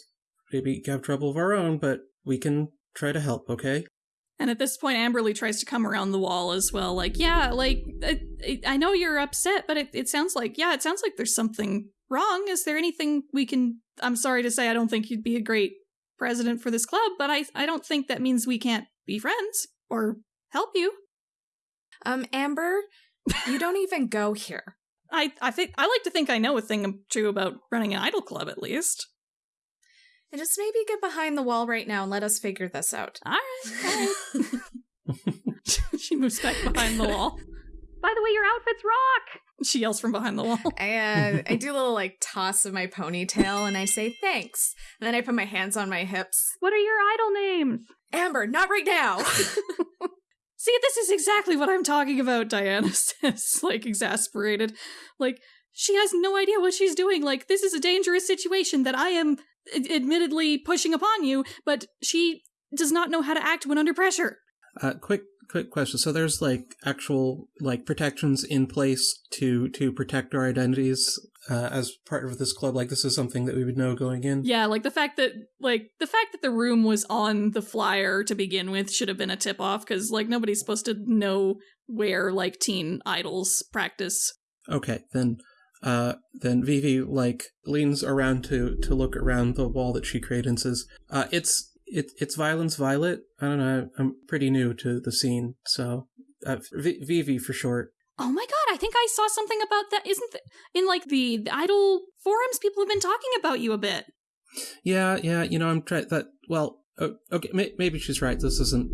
maybe have trouble of our own, but we can try to help. Okay. And at this point, Amberly tries to come around the wall as well. Like, yeah, like, I, I know you're upset, but it, it sounds like, yeah, it sounds like there's something wrong. Is there anything we can. I'm sorry to say, I don't think you'd be a great president for this club, but I, I don't think that means we can't be friends or help you. Um, Amber, you don't even go here. I, I think I like to think I know a thing or two about running an idol club at least. And just maybe get behind the wall right now and let us figure this out. All right, all right. she moves back behind the wall. By the way, your outfits rock. She yells from behind the wall. I uh, I do a little like toss of my ponytail and I say thanks. And then I put my hands on my hips. What are your idol names? Amber, not right now. See, this is exactly what I'm talking about, Diana says, like exasperated. Like, she has no idea what she's doing. Like, this is a dangerous situation that I am ad- admittedly pushing upon you, but she does not know how to act when under pressure. Uh, quick quick question. So there's like actual like protections in place to to protect our identities uh, as part of this club. Like this is something that we would know going in. Yeah, like the fact that like the fact that the room was on the flyer to begin with should have been a tip off because like nobody's supposed to know where like teen idols practice. Okay, then uh then Vivi like leans around to to look around the wall that she created and says, uh it's it, it's Violence Violet. I don't know. I'm pretty new to the scene, so uh, v- Vivi for short. Oh my god, I think I saw something about that. Isn't th- in like the, the idol forums people have been talking about you a bit. Yeah, yeah. You know, I'm trying that. Well, okay, may- maybe she's right. This isn't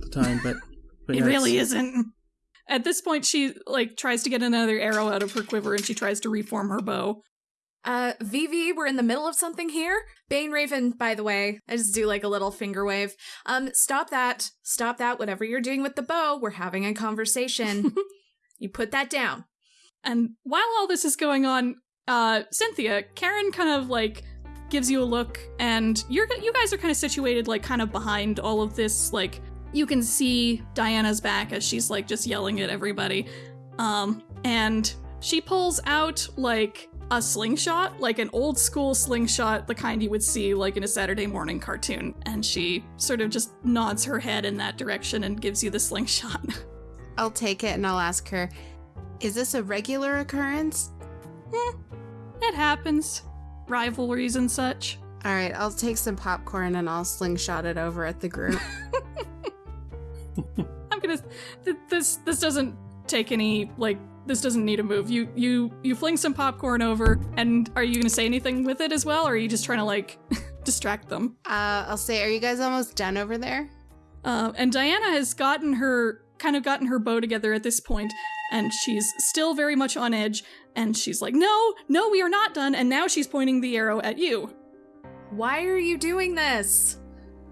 the time, but but it yeah, really isn't. At this point she like tries to get another arrow out of her quiver and she tries to reform her bow. Uh, Vivi, we're in the middle of something here. Bane Raven, by the way, I just do like a little finger wave. Um, stop that. Stop that. Whatever you're doing with the bow, we're having a conversation. you put that down. And while all this is going on, uh, Cynthia, Karen kind of like gives you a look, and you're you guys are kind of situated like kind of behind all of this. Like you can see Diana's back as she's like just yelling at everybody, um, and she pulls out like a slingshot, like an old school slingshot, the kind you would see like in a Saturday morning cartoon, and she sort of just nods her head in that direction and gives you the slingshot. I'll take it and I'll ask her, is this a regular occurrence? it happens, rivalries and such. All right, I'll take some popcorn and I'll slingshot it over at the group. I'm gonna. Th- this this doesn't take any like. This doesn't need a move. You you you fling some popcorn over, and are you gonna say anything with it as well, or are you just trying to like distract them? uh, I'll say, are you guys almost done over there? Uh, and Diana has gotten her kind of gotten her bow together at this point, and she's still very much on edge. And she's like, "No, no, we are not done." And now she's pointing the arrow at you Why are you doing this?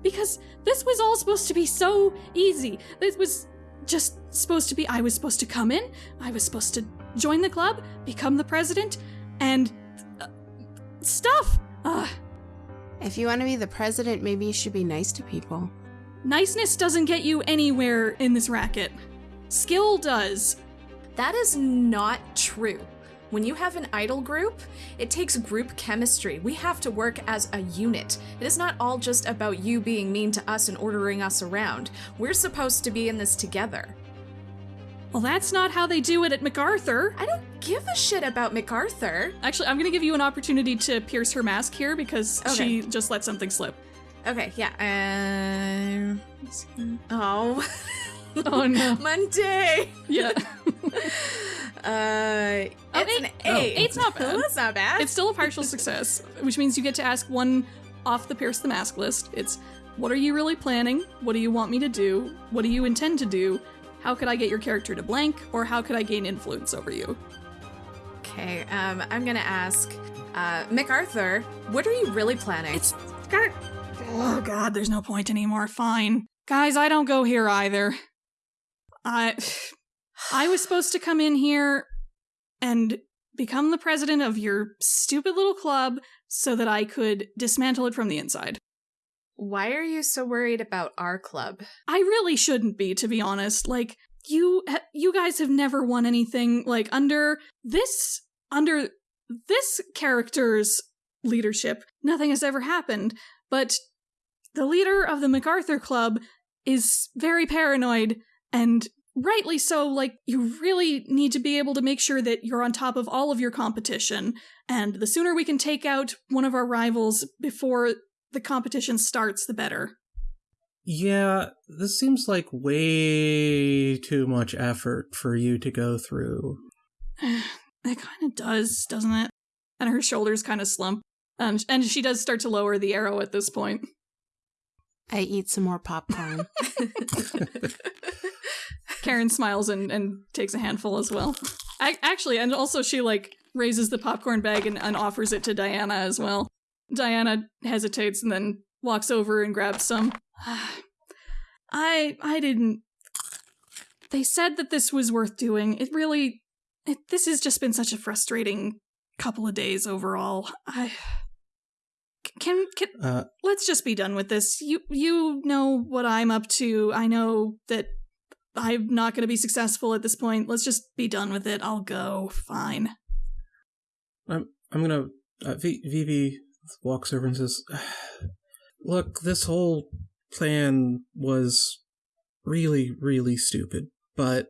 because this was all supposed to be so easy. This was just supposed to be. I was supposed to come in. I was supposed to join the club, become the president, and uh, stuff. Uh, If you want to be the president, maybe you should be nice to people. niceness doesn't get you anywhere in this racket. Skill does. That is not true. When you have an idol group, it takes group chemistry. We have to work as a unit. It is not all just about you being mean to us and ordering us around. We're supposed to be in this together. Well, that's not how they do it at MacArthur. I don't give a shit about MacArthur. Actually, I'm going to give you an opportunity to pierce her mask here because Okay. she just let something slip. Okay, yeah. Um. Oh. Oh no. Monday. Yeah. Uh, Oh, it's eight. an Oh. eight. Eight's not bad. That's not bad. It's still a partial success, which means you get to ask one off the Pierce the Mask list. It's what are you really planning? What do you want me to do? What do you intend to do? How could I get your character to blank? Or how could I gain influence over you? okay. Um, I'm gonna ask, uh, MacArthur, what are you really planning? It's got. Oh god, there's no point anymore. Fine. Guys, I don't go here either. I. I was supposed to come in here and become the president of your stupid little club so that I could dismantle it from the inside. Why are you so worried about our club? I really shouldn't be, to be honest. Like you, you guys have never won anything like under this under this character's leadership. Nothing has ever happened. But the leader of the MacArthur Club is very paranoid and rightly so like you really need to be able to make sure that you're on top of all of your competition and the sooner we can take out one of our rivals before the competition starts the better Yeah, this seems like way too much effort for you to go through. it kind of does, doesn't it? And her shoulders kind of slump. And and she does start to lower the arrow at this point. I eat some more popcorn. Karen smiles and, and takes a handful as well. Ac actually, and also she like raises the popcorn bag and, and offers it to Diana as well. Diana hesitates and then walks over and grabs some. I I didn't. They said that this was worth doing. It really, it, this has just been such a frustrating couple of days overall. I can can Uh, let's just be done with this. You you know what I'm up to. I know that I'm not going to be successful at this point. Let's just be done with it. I'll go. Fine. I'm I'm gonna. Uh, v- Vivi walks over and says, "Look, this whole plan was really, really stupid. But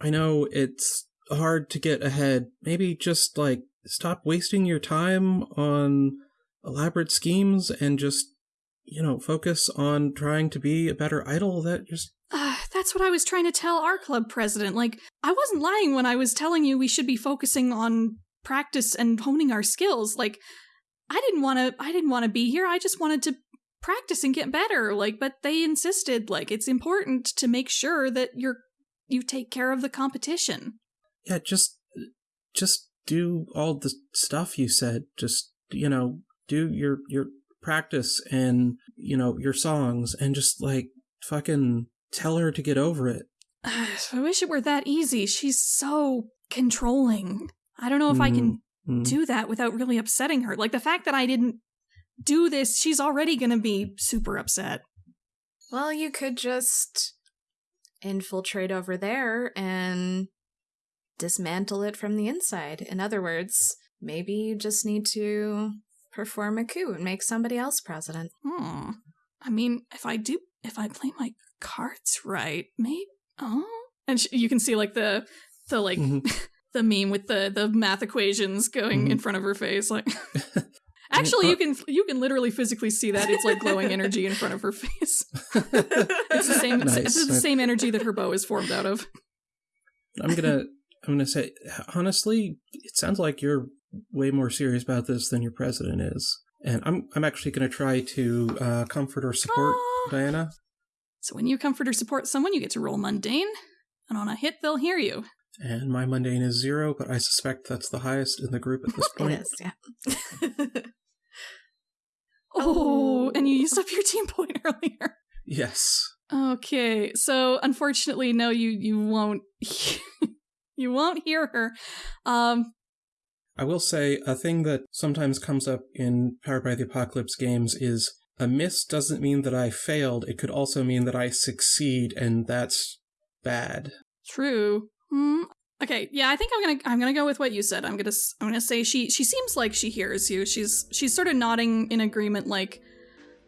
I know it's hard to get ahead. Maybe just like stop wasting your time on elaborate schemes and just." You know, focus on trying to be a better idol. That just Uh, that's what I was trying to tell our club president. Like, I wasn't lying when I was telling you we should be focusing on practice and honing our skills. Like, I didn't want to. I didn't want to be here. I just wanted to practice and get better. Like, but they insisted. Like, it's important to make sure that you're you take care of the competition. yeah, just just do all the stuff you said. Just you know, do your your practice and you know your songs and just like fucking tell her to get over it. I wish it were that easy. She's so controlling. I don't know if I can Mm. do that without really upsetting her. Like the fact that I didn't do this, she's already going to be super upset. Well, you could just infiltrate over there and dismantle it from the inside. In other words, maybe you just need to perform a coup and make somebody else president. Hmm. I mean, if I do, if I play my cards right, maybe. Oh, and sh- you can see like the the like Mhm. the meme with the the math equations going in Mhm. front of her face. Like, actually, you can you can literally physically see that it's like glowing energy in front of her face. It's the same. Nice. It's the same energy that her bow is formed out of. I'm gonna I'm gonna say honestly, it sounds like you're way more serious about this than your president is. And I'm I'm actually gonna try to uh, comfort or support Aw. Diana. So when you comfort or support someone, you get to roll mundane, and on a hit, they'll hear you. And my mundane is zero, but I suspect that's the highest in the group at this point. It is, yeah. Oh, Oh. and you used up your team point earlier. Yes. Okay, so unfortunately, no, you you won't you won't hear her. Um, I will say a thing that sometimes comes up in Powered by the Apocalypse games is a miss doesn't mean that I failed. It could also mean that I succeed, and that's bad. true. Hmm. Okay, yeah, I think I'm gonna I'm gonna go with what you said. I'm gonna I'm gonna say she she seems like she hears you. She's she's sort of nodding in agreement. Like,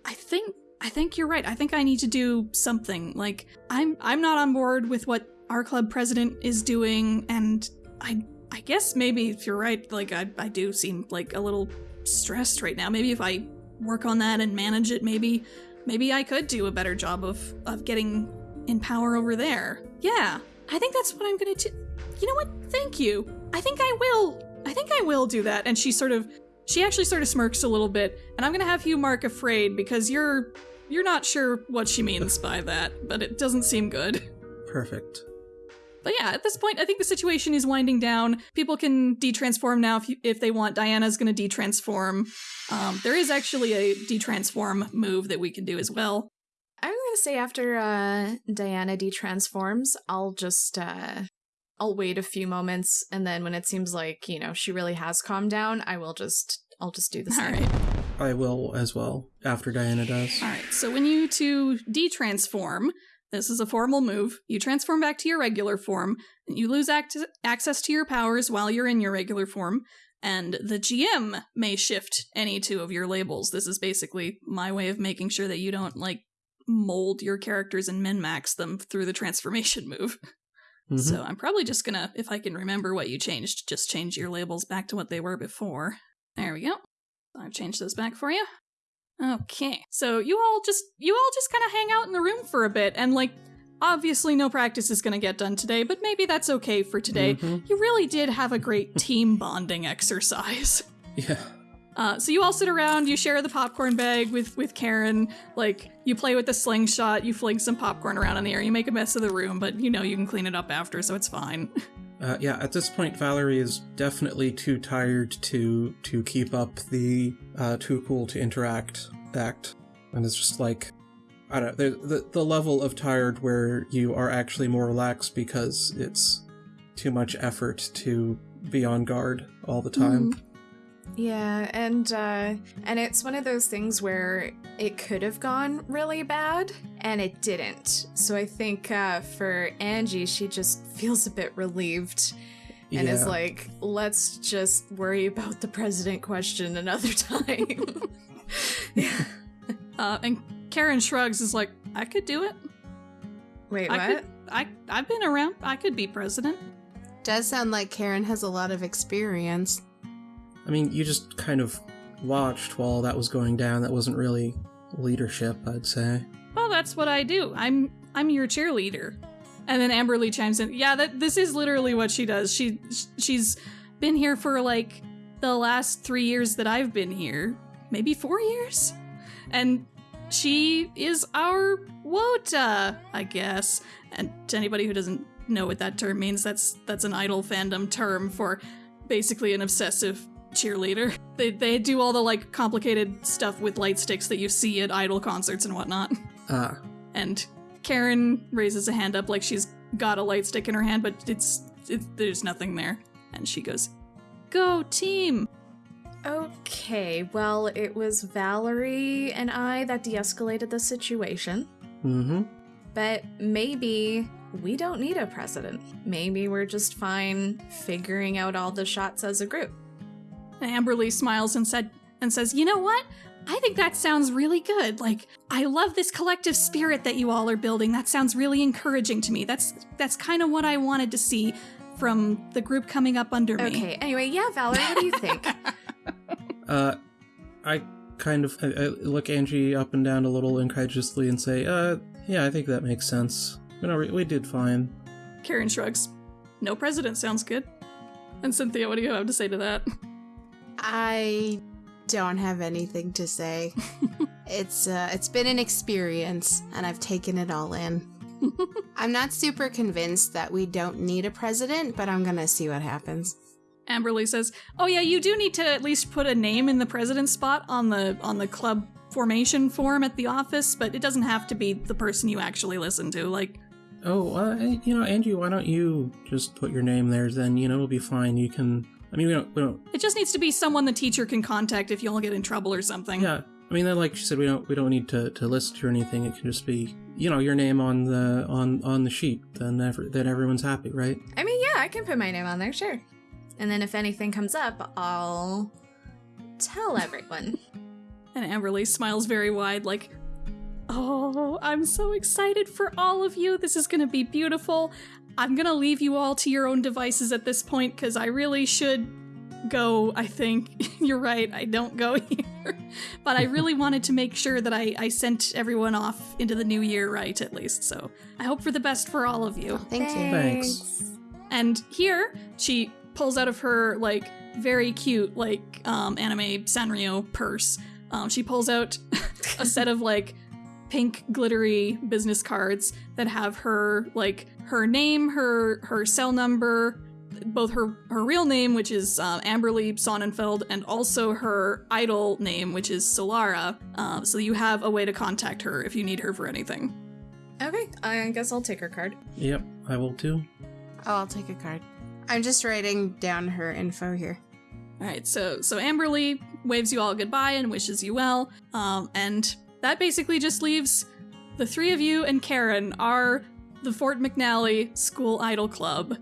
I think I think you're right. I think I need to do something. Like, I'm I'm not on board with what our club president is doing, and I I guess maybe if you're right, like I I do seem like a little stressed right now. Maybe if I work on that and manage it, maybe maybe I could do a better job of of getting in power over there. Yeah, I think that's what I'm gonna do. You know what? Thank you. I think I will. I think I will do that. And she sort of, she actually sort of smirks a little bit. And I'm gonna have you mark afraid because you're, you're not sure what she means by that, but it doesn't seem good. Perfect. But yeah, at this point, I think the situation is winding down. People can detransform now if, you, if they want. Diana's going to detransform. Um, there is actually a detransform move that we can do as well. I'm gonna say after uh, Diana detransforms, I'll just uh, I'll wait a few moments, and then when it seems like you know she really has calmed down, I will just I'll just do the All same. right. I will as well after Diana does. All right. So when you two detransform, this is a formal move. You transform back to your regular form. And you lose act- access to your powers while you're in your regular form. And the GM may shift any two of your labels. This is basically my way of making sure that you don't, like, mold your characters and min max them through the transformation move. Mhm. So I'm probably just gonna, if I can remember what you changed, just change your labels back to what they were before. There we go. I've changed those back for you. Okay. So you all just you all just kind of hang out in the room for a bit and like obviously no practice is going to get done today, but maybe that's okay for today. Mhm. You really did have a great team bonding exercise. Yeah. Uh, so you all sit around, you share the popcorn bag with with Karen. Like you play with the slingshot, you fling some popcorn around in the air, you make a mess of the room, but you know you can clean it up after, so it's fine. Uh, yeah, at this point, Valerie is definitely too tired to to keep up the uh, too cool to interact act, and it's just like I don't know the, the the level of tired where you are actually more relaxed because it's too much effort to be on guard all the time. Yeah, and uh, and it's one of those things where it could have gone really bad and it didn't. So I think uh, for Angie, she just feels a bit relieved and is like, "Let's just worry about the president question another time." yeah. Uh, and Karen shrugs, is like, I could do it. Wait, I what? could. I I've been around. I could be president. Does sound like Karen has a lot of experience. I mean, you just kind of watched while that was going down. That wasn't really leadership, I'd say. Well, that's what I do. I'm I'm your cheerleader. And then Amberly chimes in. Yeah, that this is literally what she does. She she's been here for like the last 3 years that I've been here. Maybe 4 years. And she is our Wota, I guess. And to anybody who doesn't know what that term means, that's that's an idol fandom term for basically an obsessive cheerleader. They they do all the like complicated stuff with light sticks that you see at idol concerts and whatnot. Ah, And Karen raises a hand up like she's got a light stick in her hand, but it's, it's there's nothing there. And she goes, "Go team!" Okay, well, it was Valerie and I that de escalated the situation. mm-hmm. But maybe we don't need a president. Maybe we're just fine figuring out all the shots as a group. And Amberly smiles and said and says, "You know what? I think that sounds really good. Like I love this collective spirit that you all are building. That sounds really encouraging to me. That's that's kind of what I wanted to see from the group coming up under me." Okay, anyway, yeah, Valerie, what do you think? Uh, I kind of I, I look Angie up and down a little incredulously and say, "Uh, yeah, I think that makes sense. You know, we, we did fine." Karen shrugs. No president sounds good. And Cynthia, what do you have to say to that? I don't have anything to say. it's uh, it's been an experience, and I've taken it all in. I'm not super convinced that we don't need a president, but I'm gonna see what happens. Amberly says, "Oh yeah, you do need to at least put a name in the president spot on the on the club formation form at the office, but it doesn't have to be the person you actually listen to. Like, Oh, uh, you know, Andrew, why don't you just put your name there? Then you know it'll be fine. You can. I mean, we don't. We don't. it just needs to be someone the teacher can contact if you all get in trouble or something. Yeah. I mean, then, like she said, we don't. We don't need to, to list or anything. It can just be, you know, your name on the on on the sheet. Then ever, then everyone's happy, right? I mean, yeah, I can put my name on there, sure. And then if anything comes up, I'll tell everyone. And Amberly smiles very wide, like, Oh, I'm so excited for all of you. This is gonna be beautiful. I'm gonna leave you all to your own devices at this point because I really should go, I think. You're right, I don't go here. but I really wanted to make sure that I, I sent everyone off into the new year right, at least. So I hope for the best for all of you. Thank you. Thanks. And here, she pulls out of her, like, very cute, like, um, anime Sanrio purse. Um, she pulls out a set of, like, pink glittery business cards that have her, like, her name, her her cell number, both her her real name, which is uh, Amberly Sonnenfeld, and also her idol name, which is Solara. Uh, so you have a way to contact her if you need her for anything. Okay, I guess I'll take her card. Yep, I will too. Oh, I'll take a card. I'm just writing down her info here. All right, so so Amberly waves you all goodbye and wishes you well, um, and that basically just leaves the three of you and Karen are the Fort McNally School Idol Club.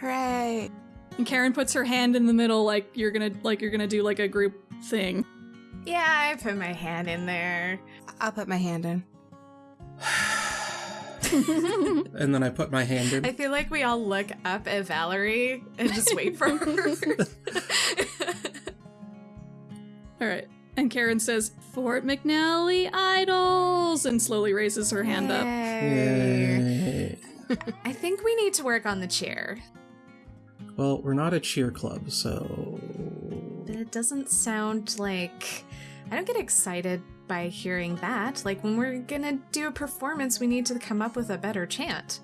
Hooray! And Karen puts her hand in the middle, like you're gonna like you're gonna do like a group thing. Yeah, I put my hand in there. I'll put my hand in. And then I put my hand in. I feel like we all look up at Valerie and just wait for her. All right. And Karen says, Fort McNally Idols, and slowly raises her hand up. Yay. I think we need to work on the cheer. Well, we're not a cheer club, so. But it doesn't sound like. I don't get excited by hearing that. Like, when we're gonna do a performance, we need to come up with a better chant.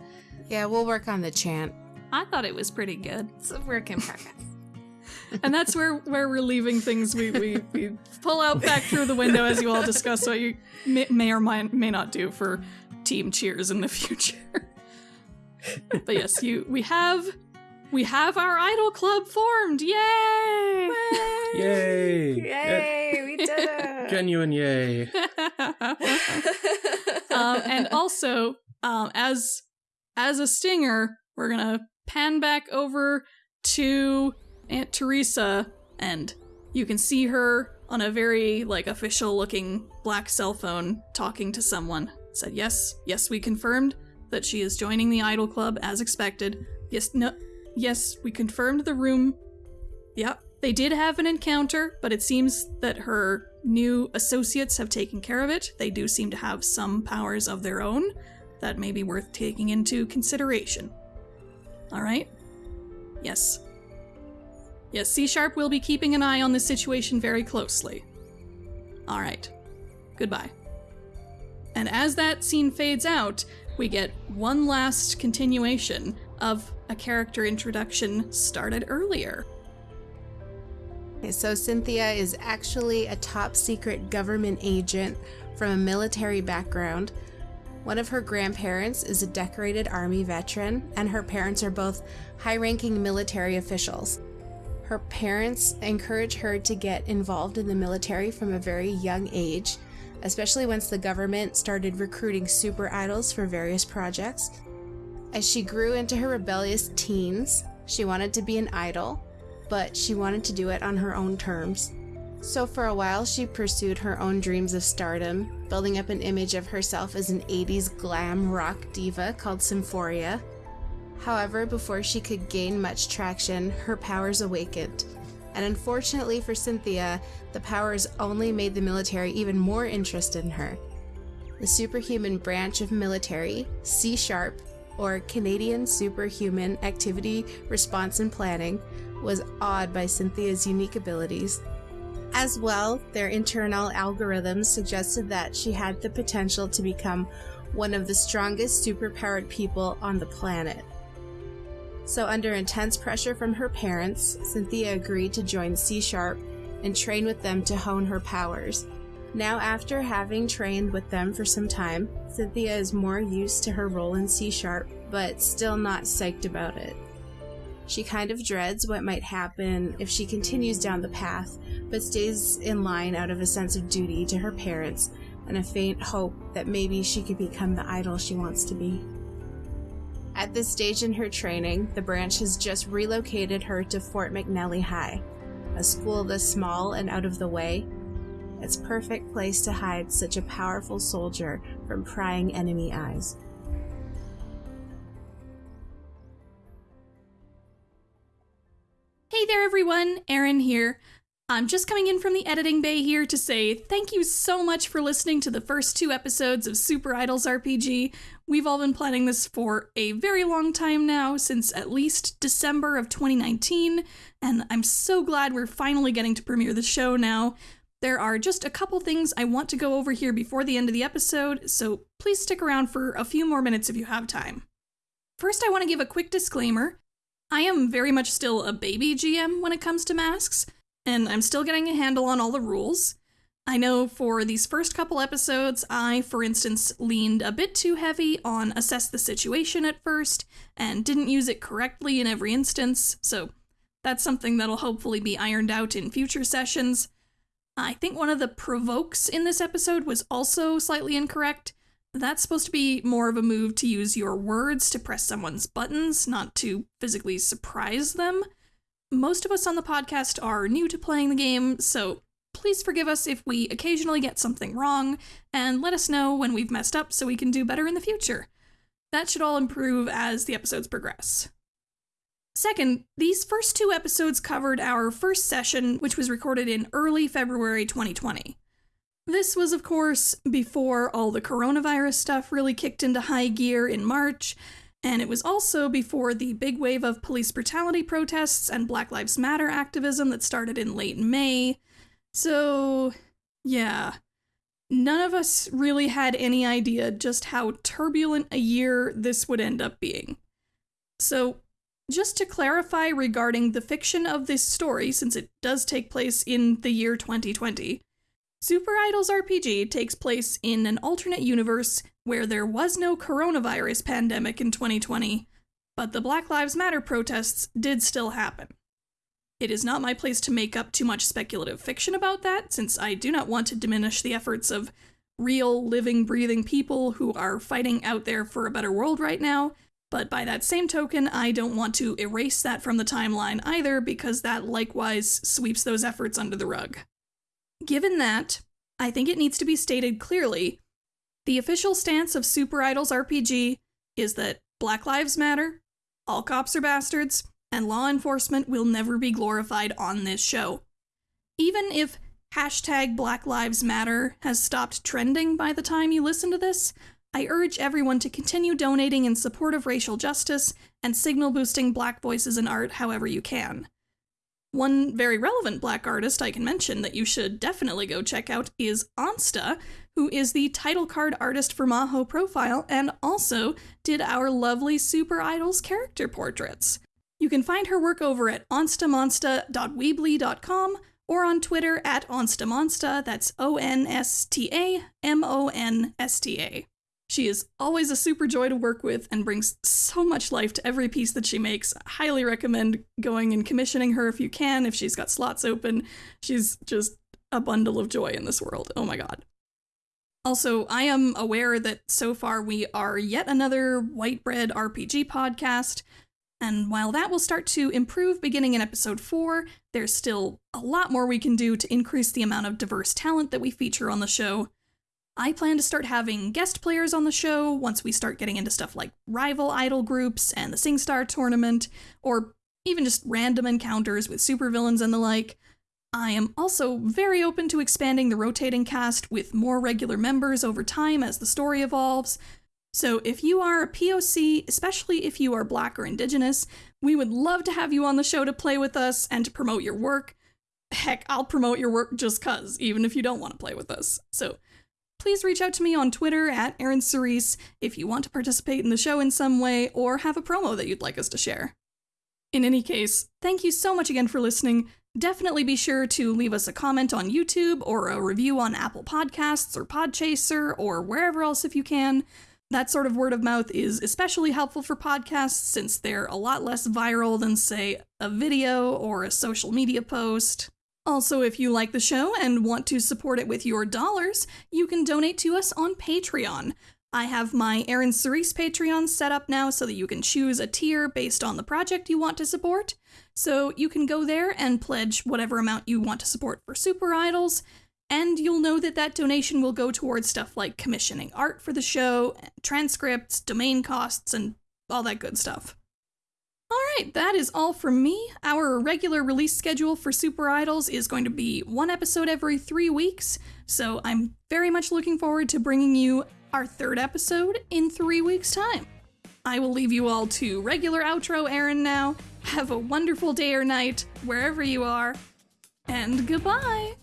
Yeah, we'll work on the chant. I thought it was pretty good. It's a work in progress. And that's where, where we're leaving things. We, we, we pull out back through the window as you all discuss what you may, may or may, may not do for team cheers in the future. but yes, you we have we have our idol club formed. Yay! Yay! Yay, we did it! Genuine yay. um, and also, um, as as a stinger, we're gonna pan back over to Aunt Teresa, and you can see her on a very like official looking black cell phone talking to someone. Said yes, yes, we confirmed that she is joining the Idol Club as expected. Yes, no, yes, we confirmed the room. Yep, they did have an encounter, but it seems that her new associates have taken care of it. They do seem to have some powers of their own that may be worth taking into consideration. All right? Yes. Yes, C Sharp will be keeping an eye on this situation very closely. All right. Goodbye. And as that scene fades out, we get one last continuation of a character introduction started earlier. Okay, so Cynthia is actually a top secret government agent from a military background. One of her grandparents is a decorated army veteran, and her parents are both high ranking military officials. Her parents encourage her to get involved in the military from a very young age, especially once the government started recruiting super idols for various projects. As she grew into her rebellious teens, she wanted to be an idol, but she wanted to do it on her own terms. So, for a while, she pursued her own dreams of stardom, building up an image of herself as an 80s glam rock diva called Symphoria. However, before she could gain much traction, her powers awakened. And unfortunately for Cynthia, the powers only made the military even more interested in her. The superhuman branch of military, C Sharp, or Canadian Superhuman Activity Response and Planning, was awed by Cynthia's unique abilities. As well, their internal algorithms suggested that she had the potential to become one of the strongest superpowered people on the planet. So, under intense pressure from her parents, Cynthia agreed to join C Sharp and train with them to hone her powers. Now, after having trained with them for some time, Cynthia is more used to her role in C Sharp, but still not psyched about it. She kind of dreads what might happen if she continues down the path, but stays in line out of a sense of duty to her parents and a faint hope that maybe she could become the idol she wants to be. At this stage in her training, the branch has just relocated her to Fort McNally High, a school this small and out of the way. It's perfect place to hide such a powerful soldier from prying enemy eyes. Hey there, everyone, Erin here. I'm just coming in from the editing bay here to say thank you so much for listening to the first two episodes of Super Idols RPG. We've all been planning this for a very long time now, since at least December of 2019, and I'm so glad we're finally getting to premiere the show now. There are just a couple things I want to go over here before the end of the episode, so please stick around for a few more minutes if you have time. First, I want to give a quick disclaimer. I am very much still a baby GM when it comes to masks and I'm still getting a handle on all the rules. I know for these first couple episodes, I, for instance, leaned a bit too heavy on assess the situation at first and didn't use it correctly in every instance, so that's something that'll hopefully be ironed out in future sessions. I think one of the provokes in this episode was also slightly incorrect. That's supposed to be more of a move to use your words to press someone's buttons, not to physically surprise them most of us on the podcast are new to playing the game, so please forgive us if we occasionally get something wrong, and let us know when we've messed up so we can do better in the future. That should all improve as the episodes progress. Second, these first two episodes covered our first session, which was recorded in early February 2020. This was, of course, before all the coronavirus stuff really kicked into high gear in March, and it was also before the big wave of police brutality protests and Black Lives Matter activism that started in late May. So, yeah. None of us really had any idea just how turbulent a year this would end up being. So, just to clarify regarding the fiction of this story, since it does take place in the year 2020, Super Idols RPG takes place in an alternate universe where there was no coronavirus pandemic in 2020, but the Black Lives Matter protests did still happen. It is not my place to make up too much speculative fiction about that, since I do not want to diminish the efforts of real, living, breathing people who are fighting out there for a better world right now. But by that same token, I don't want to erase that from the timeline either, because that likewise sweeps those efforts under the rug. Given that, I think it needs to be stated clearly the official stance of Super Idols RPG is that Black Lives Matter, all cops are bastards, and law enforcement will never be glorified on this show. Even if hashtag Black Lives Matter has stopped trending by the time you listen to this, I urge everyone to continue donating in support of racial justice and signal boosting black voices in art however you can. One very relevant black artist I can mention that you should definitely go check out is Onsta, who is the title card artist for Maho Profile and also did our lovely Super Idols character portraits. You can find her work over at onstamonsta.weebly.com or on Twitter at onstamonsta, that's O N S T A M O N S T A. She is always a super joy to work with and brings so much life to every piece that she makes. I highly recommend going and commissioning her if you can, if she's got slots open. She's just a bundle of joy in this world. Oh my god. Also, I am aware that so far we are yet another white bread RPG podcast, and while that will start to improve beginning in episode 4, there's still a lot more we can do to increase the amount of diverse talent that we feature on the show. I plan to start having guest players on the show once we start getting into stuff like rival idol groups and the SingStar tournament, or even just random encounters with supervillains and the like. I am also very open to expanding the rotating cast with more regular members over time as the story evolves. So, if you are a POC, especially if you are Black or Indigenous, we would love to have you on the show to play with us and to promote your work. Heck, I'll promote your work just cuz, even if you don't want to play with us. So, please reach out to me on Twitter at Erin Cerise if you want to participate in the show in some way or have a promo that you'd like us to share. In any case, thank you so much again for listening. Definitely be sure to leave us a comment on YouTube or a review on Apple Podcasts or Podchaser or wherever else if you can. That sort of word of mouth is especially helpful for podcasts since they're a lot less viral than, say, a video or a social media post. Also, if you like the show and want to support it with your dollars, you can donate to us on Patreon. I have my Erin Cerise Patreon set up now so that you can choose a tier based on the project you want to support. So you can go there and pledge whatever amount you want to support for Super Idols, and you'll know that that donation will go towards stuff like commissioning art for the show, transcripts, domain costs, and all that good stuff. All right, that is all from me. Our regular release schedule for Super Idols is going to be one episode every three weeks, so I'm very much looking forward to bringing you our third episode in three weeks' time. I will leave you all to regular outro Erin now. Have a wonderful day or night, wherever you are, and goodbye!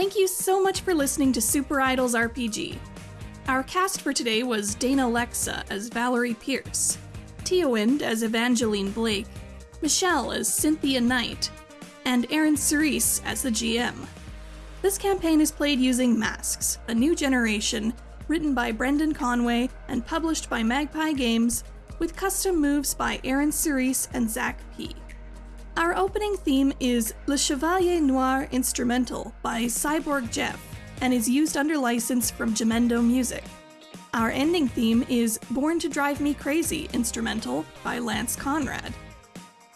Thank you so much for listening to Super Idols RPG. Our cast for today was Dana Lexa as Valerie Pierce, Teowind as Evangeline Blake, Michelle as Cynthia Knight, and Erin Cerise as the GM. This campaign is played using Masks, a new generation, written by Brendan Conway and published by Magpie Games, with custom moves by Erin Cerise and Zach P. Our opening theme is Le Chevalier Noir Instrumental by Cyborg Jeff and is used under license from Jamendo Music. Our ending theme is Born to Drive Me Crazy Instrumental by Lance Conrad.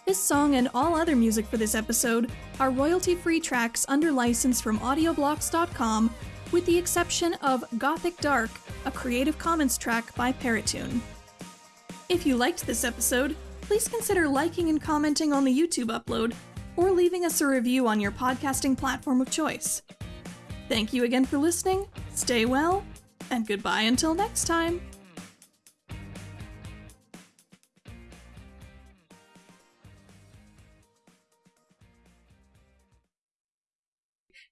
This song and all other music for this episode are royalty free tracks under license from audioblocks.com, with the exception of Gothic Dark, a Creative Commons track by Paratune. If you liked this episode, please consider liking and commenting on the YouTube upload or leaving us a review on your podcasting platform of choice. Thank you again for listening, stay well, and goodbye until next time.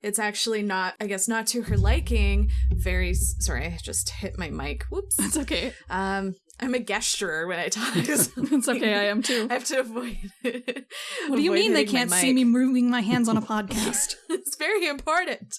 It's actually not, I guess, not to her liking. Very sorry, I just hit my mic. Whoops. that's okay. Um, I'm a gesturer when I talk. It's okay, I am too. I have to avoid. What do you mean they can't see me moving my hands on a podcast? it's very important.